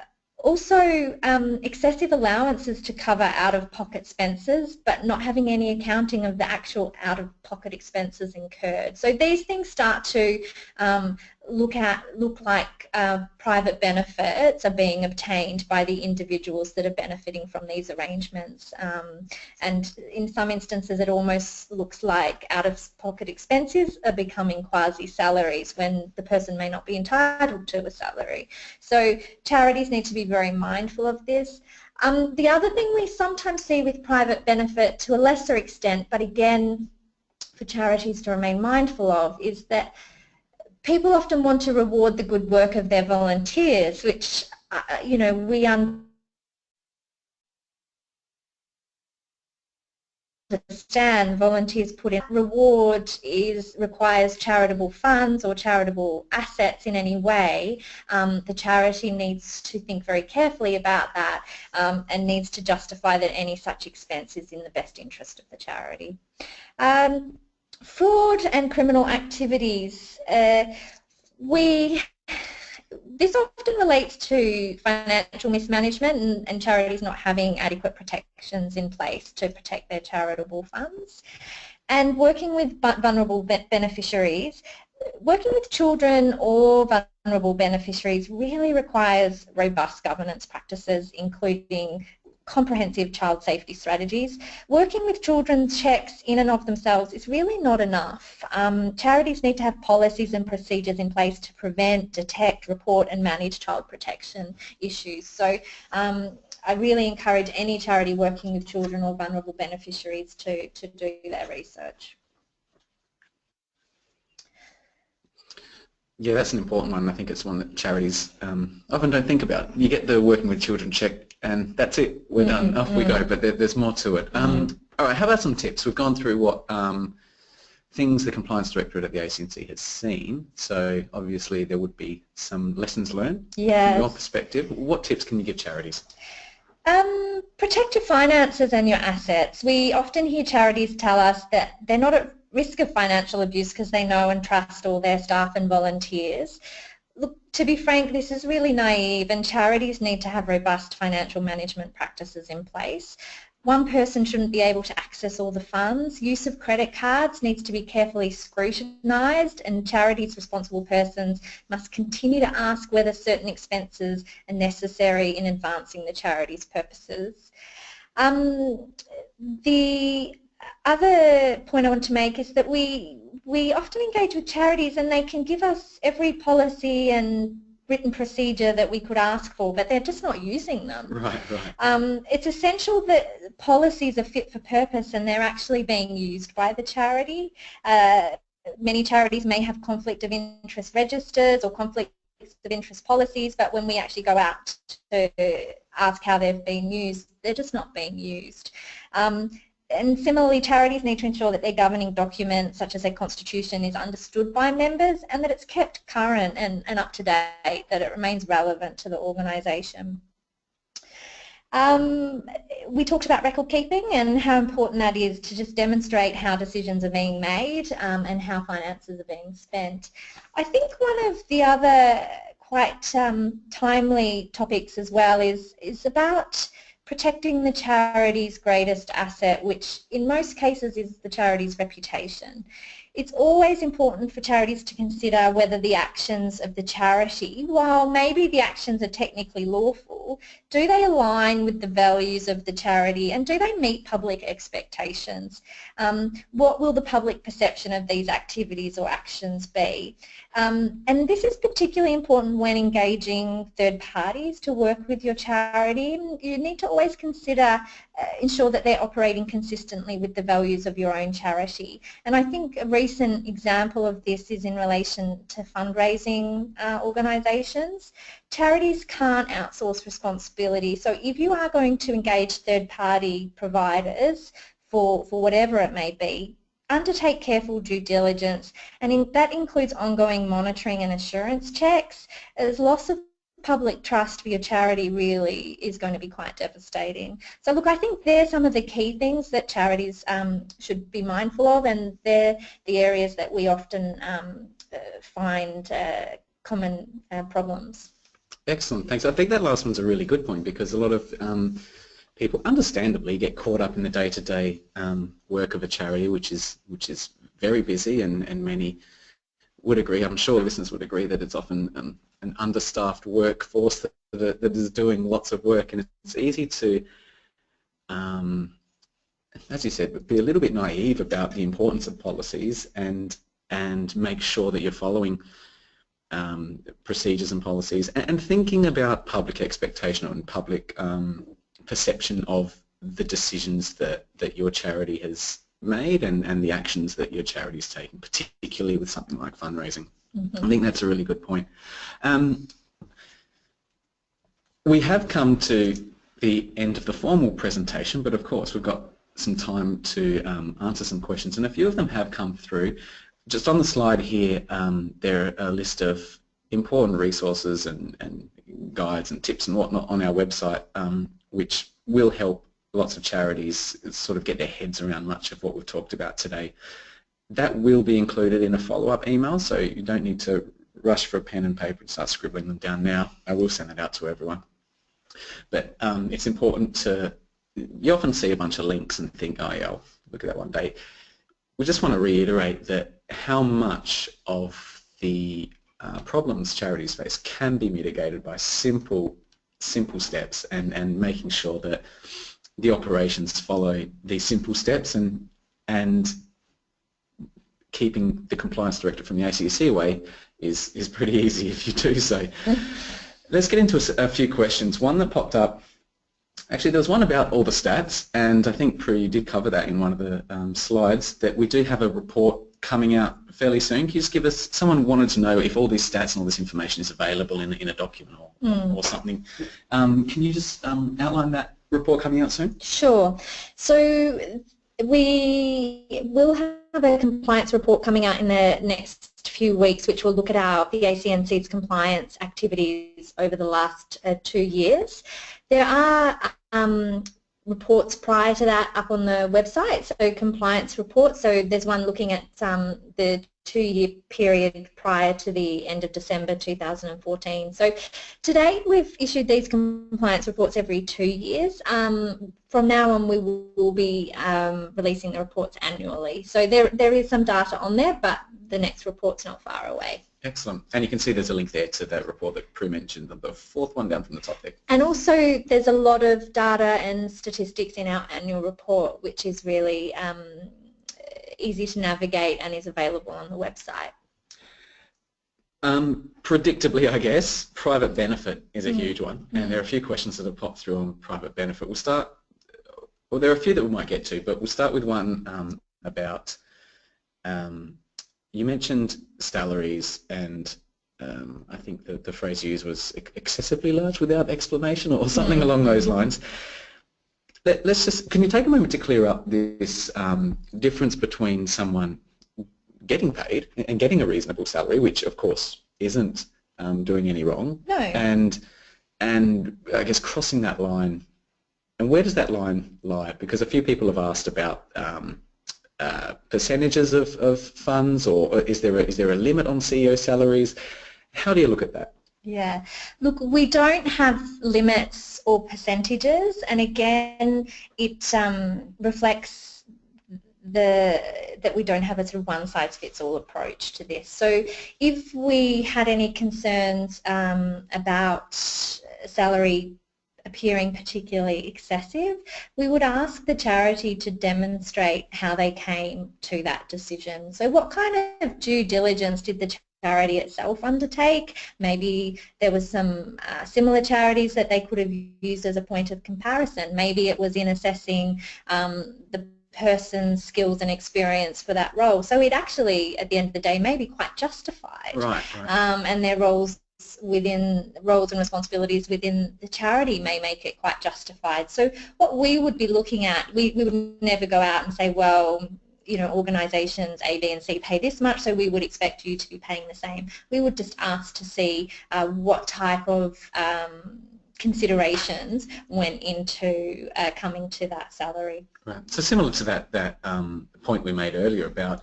also, um, excessive allowances to cover out-of-pocket expenses, but not having any accounting of the actual out-of-pocket expenses incurred. So these things start to um, look at look like uh, private benefits are being obtained by the individuals that are benefiting from these arrangements um, and in some instances it almost looks like out-of-pocket expenses are becoming quasi-salaries when the person may not be entitled to a salary. So charities need to be very mindful of this. Um, the other thing we sometimes see with private benefit to a lesser extent but again for charities to remain mindful of is that people often want to reward the good work of their volunteers, which, uh, you know, we understand volunteers put in reward is requires charitable funds or charitable assets in any way um, the charity needs to think very carefully about that um, and needs to justify that any such expense is in the best interest of the charity. Um, fraud and criminal activities uh, we this often relates to financial mismanagement and, and, charities not having adequate protections in place to protect their charitable funds. And working with vulnerable beneficiaries, working with children or vulnerable beneficiaries really requires robust governance practices including comprehensive child safety strategies. Working with children's checks in and of themselves is really not enough. Um, charities need to have policies and procedures in place to prevent, detect, report and manage child protection issues. So um, I really encourage any charity working with children or vulnerable beneficiaries to, to do their research. Yeah, that's an important one. I think it's one that charities um, often don't think about. You get the working with children check and that's it. We're done. Mm -hmm. Off we go. But there, there's more to it. Um, mm -hmm. All right. How about some tips? We've gone through what um, things the Compliance Directorate at the ACNC has seen. So obviously there would be some lessons learned yes. from your perspective. What tips can you give charities? Um, protect your finances and your assets. We often hear charities tell us that they're not at risk of financial abuse because they know and trust all their staff and volunteers. Look, to be frank, this is really naive and charities need to have robust financial management practices in place. One person shouldn't be able to access all the funds. Use of credit cards needs to be carefully scrutinised and charities responsible persons must continue to ask whether certain expenses are necessary in advancing the charity's purposes. Um, the other point I want to make is that we we often engage with charities and they can give us every policy and written procedure that we could ask for, but they're just not using them. Right, right. Um, it's essential that policies are fit for purpose and they're actually being used by the charity. Uh, many charities may have conflict of interest registers or conflict of interest policies, but when we actually go out to ask how they've been used, they're just not being used. Um, and similarly, charities need to ensure that their governing document, such as their constitution, is understood by members and that it's kept current and, and up to date, that it remains relevant to the organisation. Um, we talked about record keeping and how important that is to just demonstrate how decisions are being made um, and how finances are being spent. I think one of the other quite um, timely topics as well is, is about protecting the charity's greatest asset, which in most cases is the charity's reputation. It's always important for charities to consider whether the actions of the charity, while maybe the actions are technically lawful, do they align with the values of the charity and do they meet public expectations? Um, what will the public perception of these activities or actions be? Um, and this is particularly important when engaging third parties to work with your charity. You need to always consider, uh, ensure that they're operating consistently with the values of your own charity. And I think a recent example of this is in relation to fundraising uh, organisations. Charities can't outsource responsibility, so if you are going to engage third-party providers for, for whatever it may be, undertake careful due diligence and in, that includes ongoing monitoring and assurance checks as loss of public trust for your charity really is going to be quite devastating. So look, I think they're some of the key things that charities um, should be mindful of and they're the areas that we often um, uh, find uh, common uh, problems. Excellent, thanks. I think that last one's a really good point because a lot of um, people understandably get caught up in the day-to-day -day, um, work of a charity which is which is very busy and, and many would agree, I'm sure listeners would agree that it's often um, an understaffed workforce that, that, that is doing lots of work and it's easy to, um, as you said, be a little bit naive about the importance of policies and, and make sure that you're following um, procedures and policies and, and, thinking about public expectation and public um, perception of the decisions that, that your charity has made and, and the actions that your charity is taking, particularly with something like fundraising. Mm -hmm. I think that's a really good point. Um, we have come to the end of the formal presentation, but of course we've got some time to um, answer some questions, and a few of them have come through. Just on the slide here, um, there are a list of important resources and, and, guides and tips and whatnot on our website, um, which will help lots of charities sort of get their heads around much of what we've talked about today. That will be included in a follow-up email, so you don't need to rush for a pen and paper and start scribbling them down now. I will send it out to everyone. But um, it's important to, you often see a bunch of links and think, oh yeah, I'll look at that one day. We just want to reiterate that how much of the uh, problems charities face can be mitigated by simple simple steps and, and making sure that the operations follow these simple steps and and keeping the compliance director from the ACNC away is, is pretty easy if you do so. Let's get into a, a, few questions. One that popped up, actually there was one about all the stats and I think Prue did cover that in one of the um, slides that we do have a report coming out fairly soon. Can you just give us, someone wanted to know if all these stats and all this information is available in, in a document or, mm. or something. Um, can you just um, outline that report coming out soon? Sure. So we will have a compliance report coming out in the next few weeks which will look at our the ACNC's compliance activities over the last uh, two years. There are um, reports prior to that up on the website, so compliance reports. So there's one looking at um, the two-year period prior to the end of December 2014. So today we've issued these compliance reports every two years. Um, from now on we will be um, releasing the reports annually. So there, there is some data on there but the next report's not far away. Excellent. And you can see there's a link there to that report that Prue mentioned, the fourth one down from the top there. And also there's a lot of data and statistics in our annual report which is really um, easy to navigate and is available on the website. Um, predictably, I guess, private benefit is a mm. huge one, and mm. there are a few questions that have popped through on private benefit. We'll start, well, there are a few that we might get to, but we'll start with one um, about, um, you mentioned salaries, and um, I think the, the phrase used was excessively large without explanation or something mm. along those lines. Let, us just, can you take a moment to clear up this um, difference between someone getting paid and getting a reasonable salary, which of course isn't um, doing any wrong, no. and and I guess crossing that line, and where does that line lie? Because a few people have asked about um, uh, percentages of, of funds, or is there a, is there a limit on CEO salaries? How do you look at that? Yeah, look, we don't have limits or percentages, and again, it um, reflects the that we don't have a sort of one-size-fits-all approach to this. So if we had any concerns um, about salary appearing particularly excessive, we would ask the charity to demonstrate how they came to that decision. So what kind of due diligence did the charity itself undertake. Maybe there was some uh, similar charities that they could have used as a point of comparison. Maybe it was in assessing um, the person's skills and experience for that role. So it actually, at the end of the day, may be quite justified. Right, right. Um, and their roles within roles and responsibilities within the charity may make it quite justified. So what we would be looking at, we, we would never go out and say, well, you know, organisations A, B and C pay this much, so we would expect you to be paying the same. We would just ask to see uh, what type of um, considerations went into uh, coming to that salary. Right. So similar to that, that um, point we made earlier about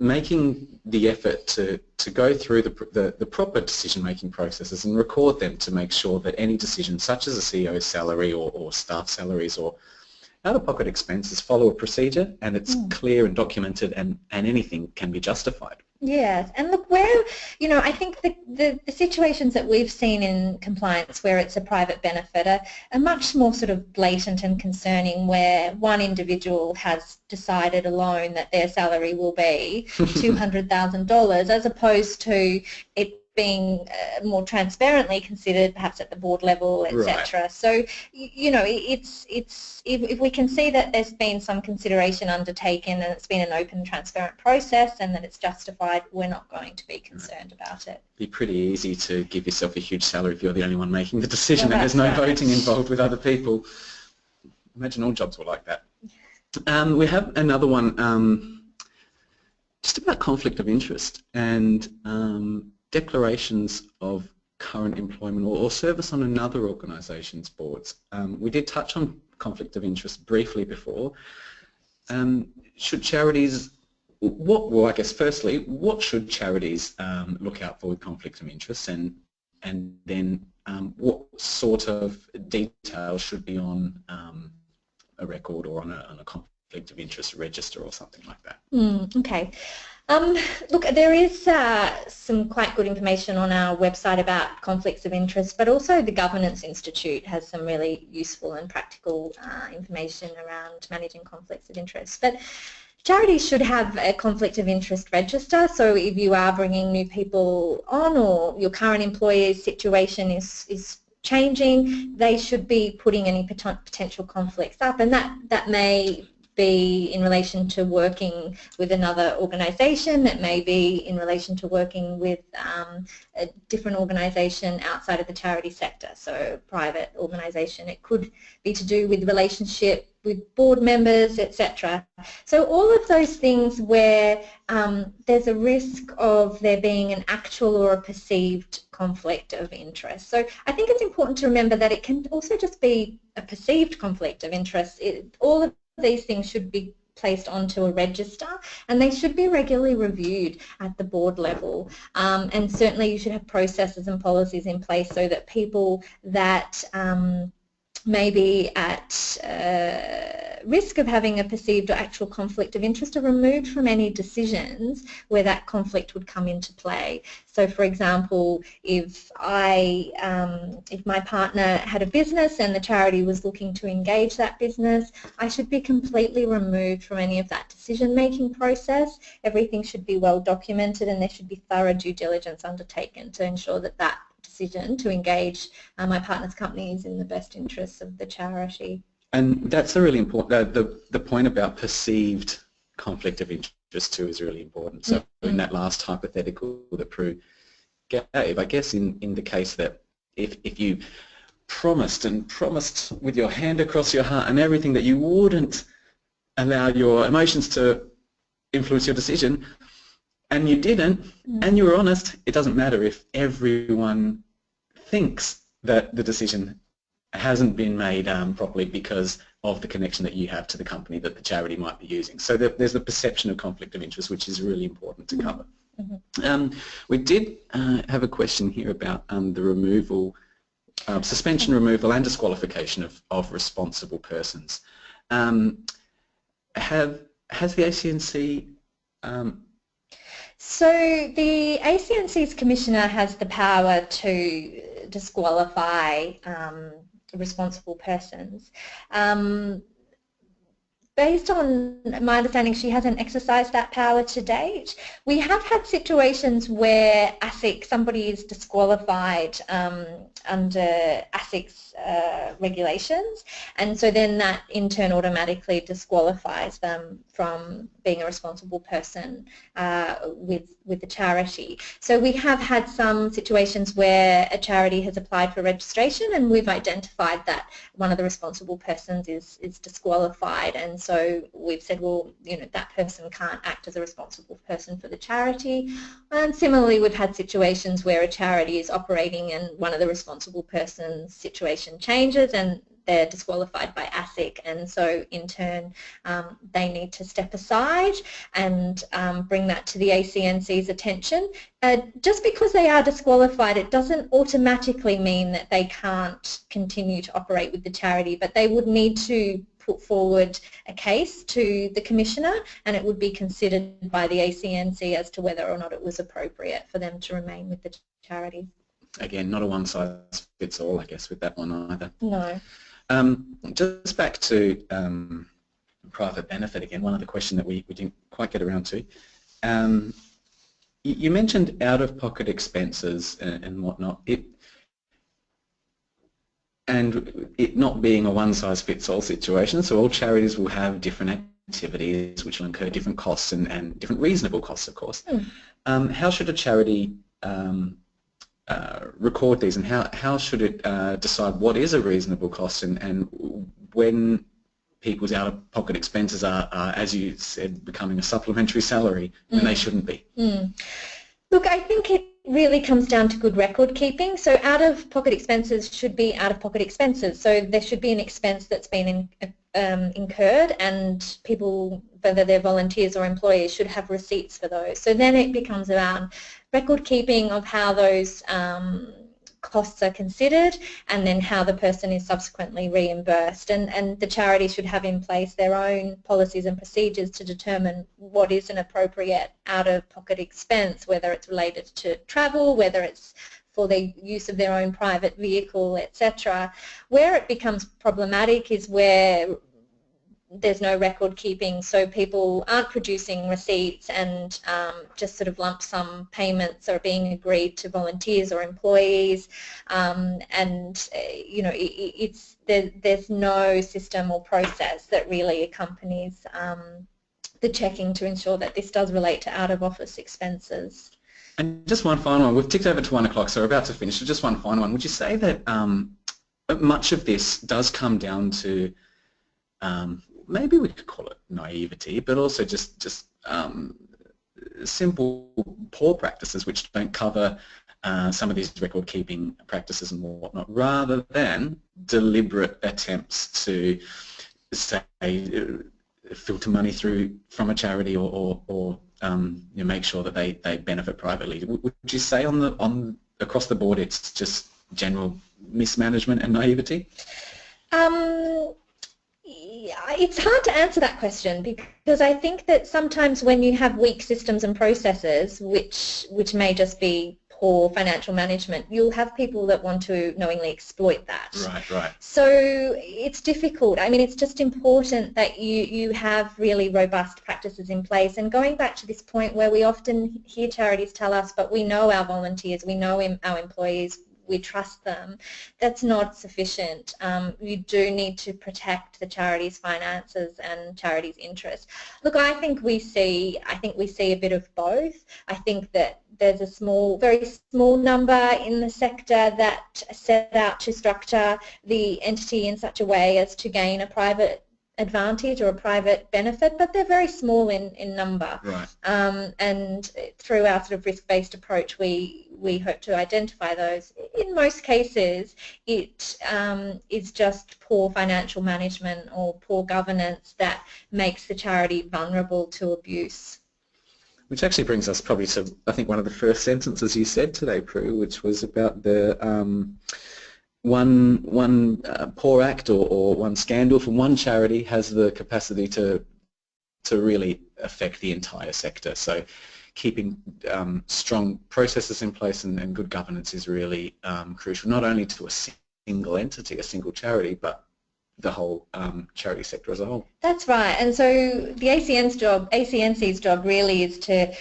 making the effort to, to go through the, the, the proper decision-making processes and record them to make sure that any decision, such as a CEO's salary or, or staff salaries or out-of-pocket expenses follow a procedure and it's mm. clear and documented and, and anything can be justified. Yes, and look where, you know, I think the, the, the, situations that we've seen in compliance where it's a private benefit are, are much more sort of blatant and concerning where one individual has decided alone that their salary will be $200,000 as opposed to it being uh, more transparently considered perhaps at the board level etc right. so you know it's it's if, if we can see that there's been some consideration undertaken and it's been an open transparent process and that it's justified we're not going to be concerned right. about it It'd be pretty easy to give yourself a huge salary if you're the only one making the decision well, and there's no right. voting involved with other people imagine all jobs were like that Um, we have another one um, just about conflict of interest and um, declarations of current employment or, or, service on another organisation's boards. Um, we did touch on conflict of interest briefly before. Um, should charities, what, well I guess firstly, what should charities um, look out for with conflict of interest and, and then what sort of details should be on a record or on a, on a conflict of interest register or something like that. Mm, okay. Um, look, there is uh, some quite good information on our website about conflicts of interest, but also the Governance Institute has some really useful and practical uh, information around managing conflicts of interest. But charities should have a conflict of interest register, so if you are bringing new people on or your current employer's situation is, is changing, they should be putting any potential conflicts up, and that, that may be in relation to working with another organisation, it may be in relation to working with um, a different organisation outside of the charity sector, so private organisation. It could be to do with relationship with board members, etc. So all of those things where um, there's a risk of there being an actual or a perceived conflict of interest. So I think it's important to remember that it can also just be a perceived conflict of interest. It, all of these things should be placed onto a register and they should be regularly reviewed at the board level. Um, and certainly you should have processes and policies in place so that people that um, may be at uh, risk of having a perceived or actual conflict of interest are removed from any decisions where that conflict would come into play. So for example, if I, um, if my partner had a business and the charity was looking to engage that business, I should be completely removed from any of that decision-making process. Everything should be well documented and there should be thorough due diligence undertaken to ensure that that decision to engage uh, my partner's companies in the best interests of the charity. And that's a really important, uh, the, the point about perceived conflict of interest too is really important. So mm -hmm. in that last hypothetical that Prue gave, I guess in, in the case that if, if you promised and promised with your hand across your heart and everything that you wouldn't allow your emotions to influence your decision, and you didn't, mm. and you were honest, it doesn't matter if everyone thinks that the decision hasn't been made um, properly because of the connection that you have to the company that the charity might be using. So there's the perception of conflict of interest, which is really important to cover. Mm -hmm. um, we did uh, have a question here about um, the removal, uh, suspension, removal and disqualification of, of responsible persons. Um, have, has the ACNC um, so the ACNC's commissioner has the power to disqualify um, responsible persons. Um, based on my understanding, she hasn't exercised that power to date. We have had situations where ASIC, somebody is disqualified um, under ASIC's uh, regulations, and so then that in turn automatically disqualifies them from being a responsible person uh, with, with the charity. So we have had some situations where a charity has applied for registration and we've identified that one of the responsible persons is, is disqualified and so we've said, well, you know, that person can't act as a responsible person for the charity. And similarly, we've had situations where a charity is operating and one of the responsible person's situation changes and they're disqualified by ASIC and so in turn um, they need to step aside and um, bring that to the ACNC's attention. Uh, just because they are disqualified it doesn't automatically mean that they can't continue to operate with the charity but they would need to put forward a case to the Commissioner and it would be considered by the ACNC as to whether or not it was appropriate for them to remain with the charity. Again, not a one size fits all, I guess, with that one either. No. Um, just back to um, private benefit again, one other question that we, we didn't quite get around to. Um, you, mentioned out-of-pocket expenses and, and whatnot. It, and it not being a one-size-fits-all situation, so all charities will have different activities which will incur different costs and, and different reasonable costs, of course. Mm. Um, how should a charity um, uh, record these and how, how should it uh, decide what is a reasonable cost and, and when people's out-of-pocket expenses are, are, as you said, becoming a supplementary salary when mm. they shouldn't be? Mm. Look, I think it really comes down to good record keeping. So out-of-pocket expenses should be out-of-pocket expenses. So there should be an expense that's been in, um, incurred and people, whether they're volunteers or employees, should have receipts for those. So then it becomes around record keeping of how those um, costs are considered and then how the person is subsequently reimbursed. And, and the charity should have in place their own policies and procedures to determine what is an appropriate out-of-pocket expense, whether it's related to travel, whether it's for the use of their own private vehicle, etc. Where it becomes problematic is where there's no record keeping, so people aren't producing receipts and um, just sort of lump sum payments are being agreed to volunteers or employees, um, and uh, you know it, it's there, there's no system or process that really accompanies um, the checking to ensure that this does relate to out-of-office expenses. And just one final one. We've ticked over to one o'clock, so we're about to finish. Just one final one. Would you say that um, much of this does come down to um, maybe we could call it naivety, but also just just um, simple poor practices which don't cover uh, some of these record keeping practices and whatnot, rather than deliberate attempts to say uh, filter money through from a charity or, or, or um, you know, make sure that they, they benefit privately. Would you say on the on across the board it's just general mismanagement and naivety? Um, it's hard to answer that question because I think that sometimes when you have weak systems and processes, which which may just be poor financial management, you'll have people that want to knowingly exploit that. Right, right. So it's difficult. I mean, it's just important that you, you have really robust practices in place. And going back to this point where we often hear charities tell us, but we know our volunteers, we know our employees, we trust them, that's not sufficient. Um, you do need to protect the charity's finances and charity's interests. Look, I think we see, I think we see a bit of both. I think that there's a small, very small number in the sector that set out to structure the entity in such a way as to gain a private advantage or a private benefit, but they're very small in, in number. Right. Um, and through our sort of risk-based approach, we, we hope to identify those. In most cases, it um, is just poor financial management or poor governance that makes the charity vulnerable to abuse. Which actually brings us probably to, I think, one of the first sentences you said today, Prue, which was about the um, one one uh, poor act or, or one scandal from one charity has the capacity to to really affect the entire sector. So keeping um, strong processes in place and, and good governance is really um, crucial, not only to a single entity, a single charity, but the whole um, charity sector as a whole. That's right. And so the ACN's job, ACNC's job really is to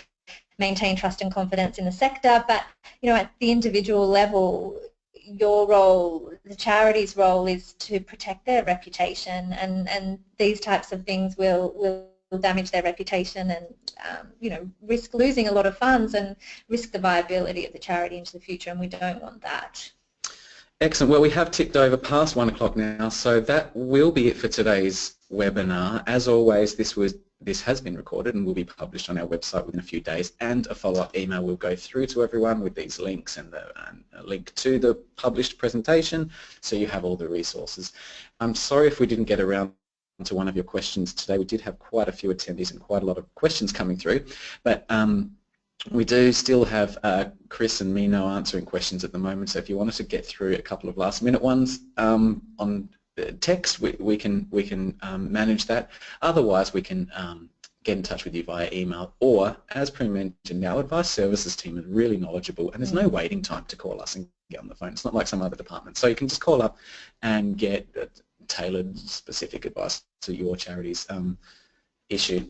maintain trust and confidence in the sector, but you know, at the individual level, your role, the charity's role is to protect their reputation and, and these types of things will, will damage their reputation and um, you know risk losing a lot of funds and risk the viability of the charity into the future and we don't want that. Excellent. Well, we have ticked over past one o'clock now, so that will be it for today's webinar. As always, this was this has been recorded and will be published on our website within a few days and a follow-up email will go through to everyone with these links and, the, and a link to the published presentation so you have all the resources. I'm sorry if we didn't get around to one of your questions today. We did have quite a few attendees and quite a lot of questions coming through but um, we do still have uh, Chris and Mino answering questions at the moment so if you wanted to get through a couple of last minute ones um, on text, we, we can we can um, manage that. Otherwise, we can um, get in touch with you via email or, as Prue mentioned, our advice services team is really knowledgeable and there's no mm. waiting time to call us and get on the phone. It's not like some other departments. So you can just call up and get uh, tailored, specific advice to your charity's um, issue.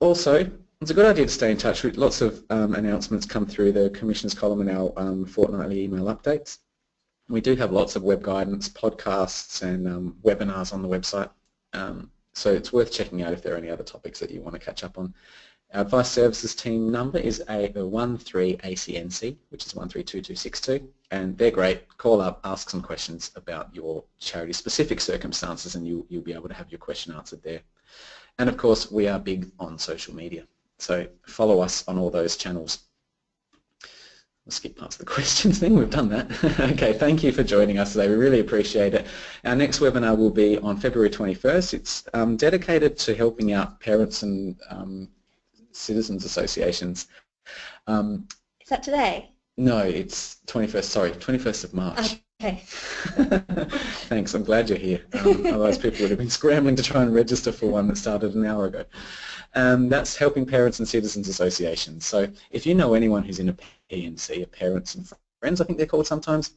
Also, it's a good idea to stay in touch. with Lots of um, announcements come through the Commissioner's column in our um, fortnightly email updates. We do have lots of web guidance, podcasts and um, webinars on the website. Um, so it's worth checking out if there are any other topics that you want to catch up on. Our advice services team number is A13ACNC, which is 132262, and they're great. Call up, ask some questions about your charity specific circumstances and you, you'll be able to have your question answered there. And of course, we are big on social media. So follow us on all those channels. We'll skip past the questions thing, we've done that. okay, thank you for joining us today, we really appreciate it. Our next webinar will be on February 21st. It's um, dedicated to helping out parents and um, citizens associations. Um, Is that today? No, it's 21st, sorry, 21st of March. Okay. Thanks, I'm glad you're here. Um, otherwise people would have been scrambling to try and register for one that started an hour ago. Um, that's Helping Parents and Citizens Associations. So if you know anyone who's in a P&C, a Parents and Friends I think they're called sometimes,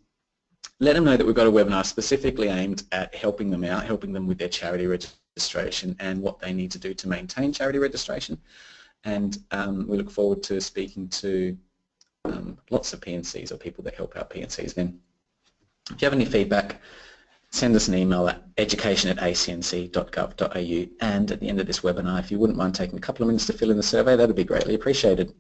let them know that we've got a webinar specifically aimed at helping them out, helping them with their charity registration and what they need to do to maintain charity registration. And um, we look forward to speaking to um, lots of P&Cs or people that help out P&Cs then. If you have any feedback, send us an email at education at acnc.gov.au and at the end of this webinar, if you wouldn't mind taking a couple of minutes to fill in the survey, that would be greatly appreciated.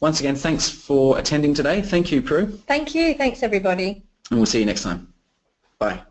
Once again, thanks for attending today. Thank you, Prue. Thank you. Thanks, everybody. And we'll see you next time. Bye.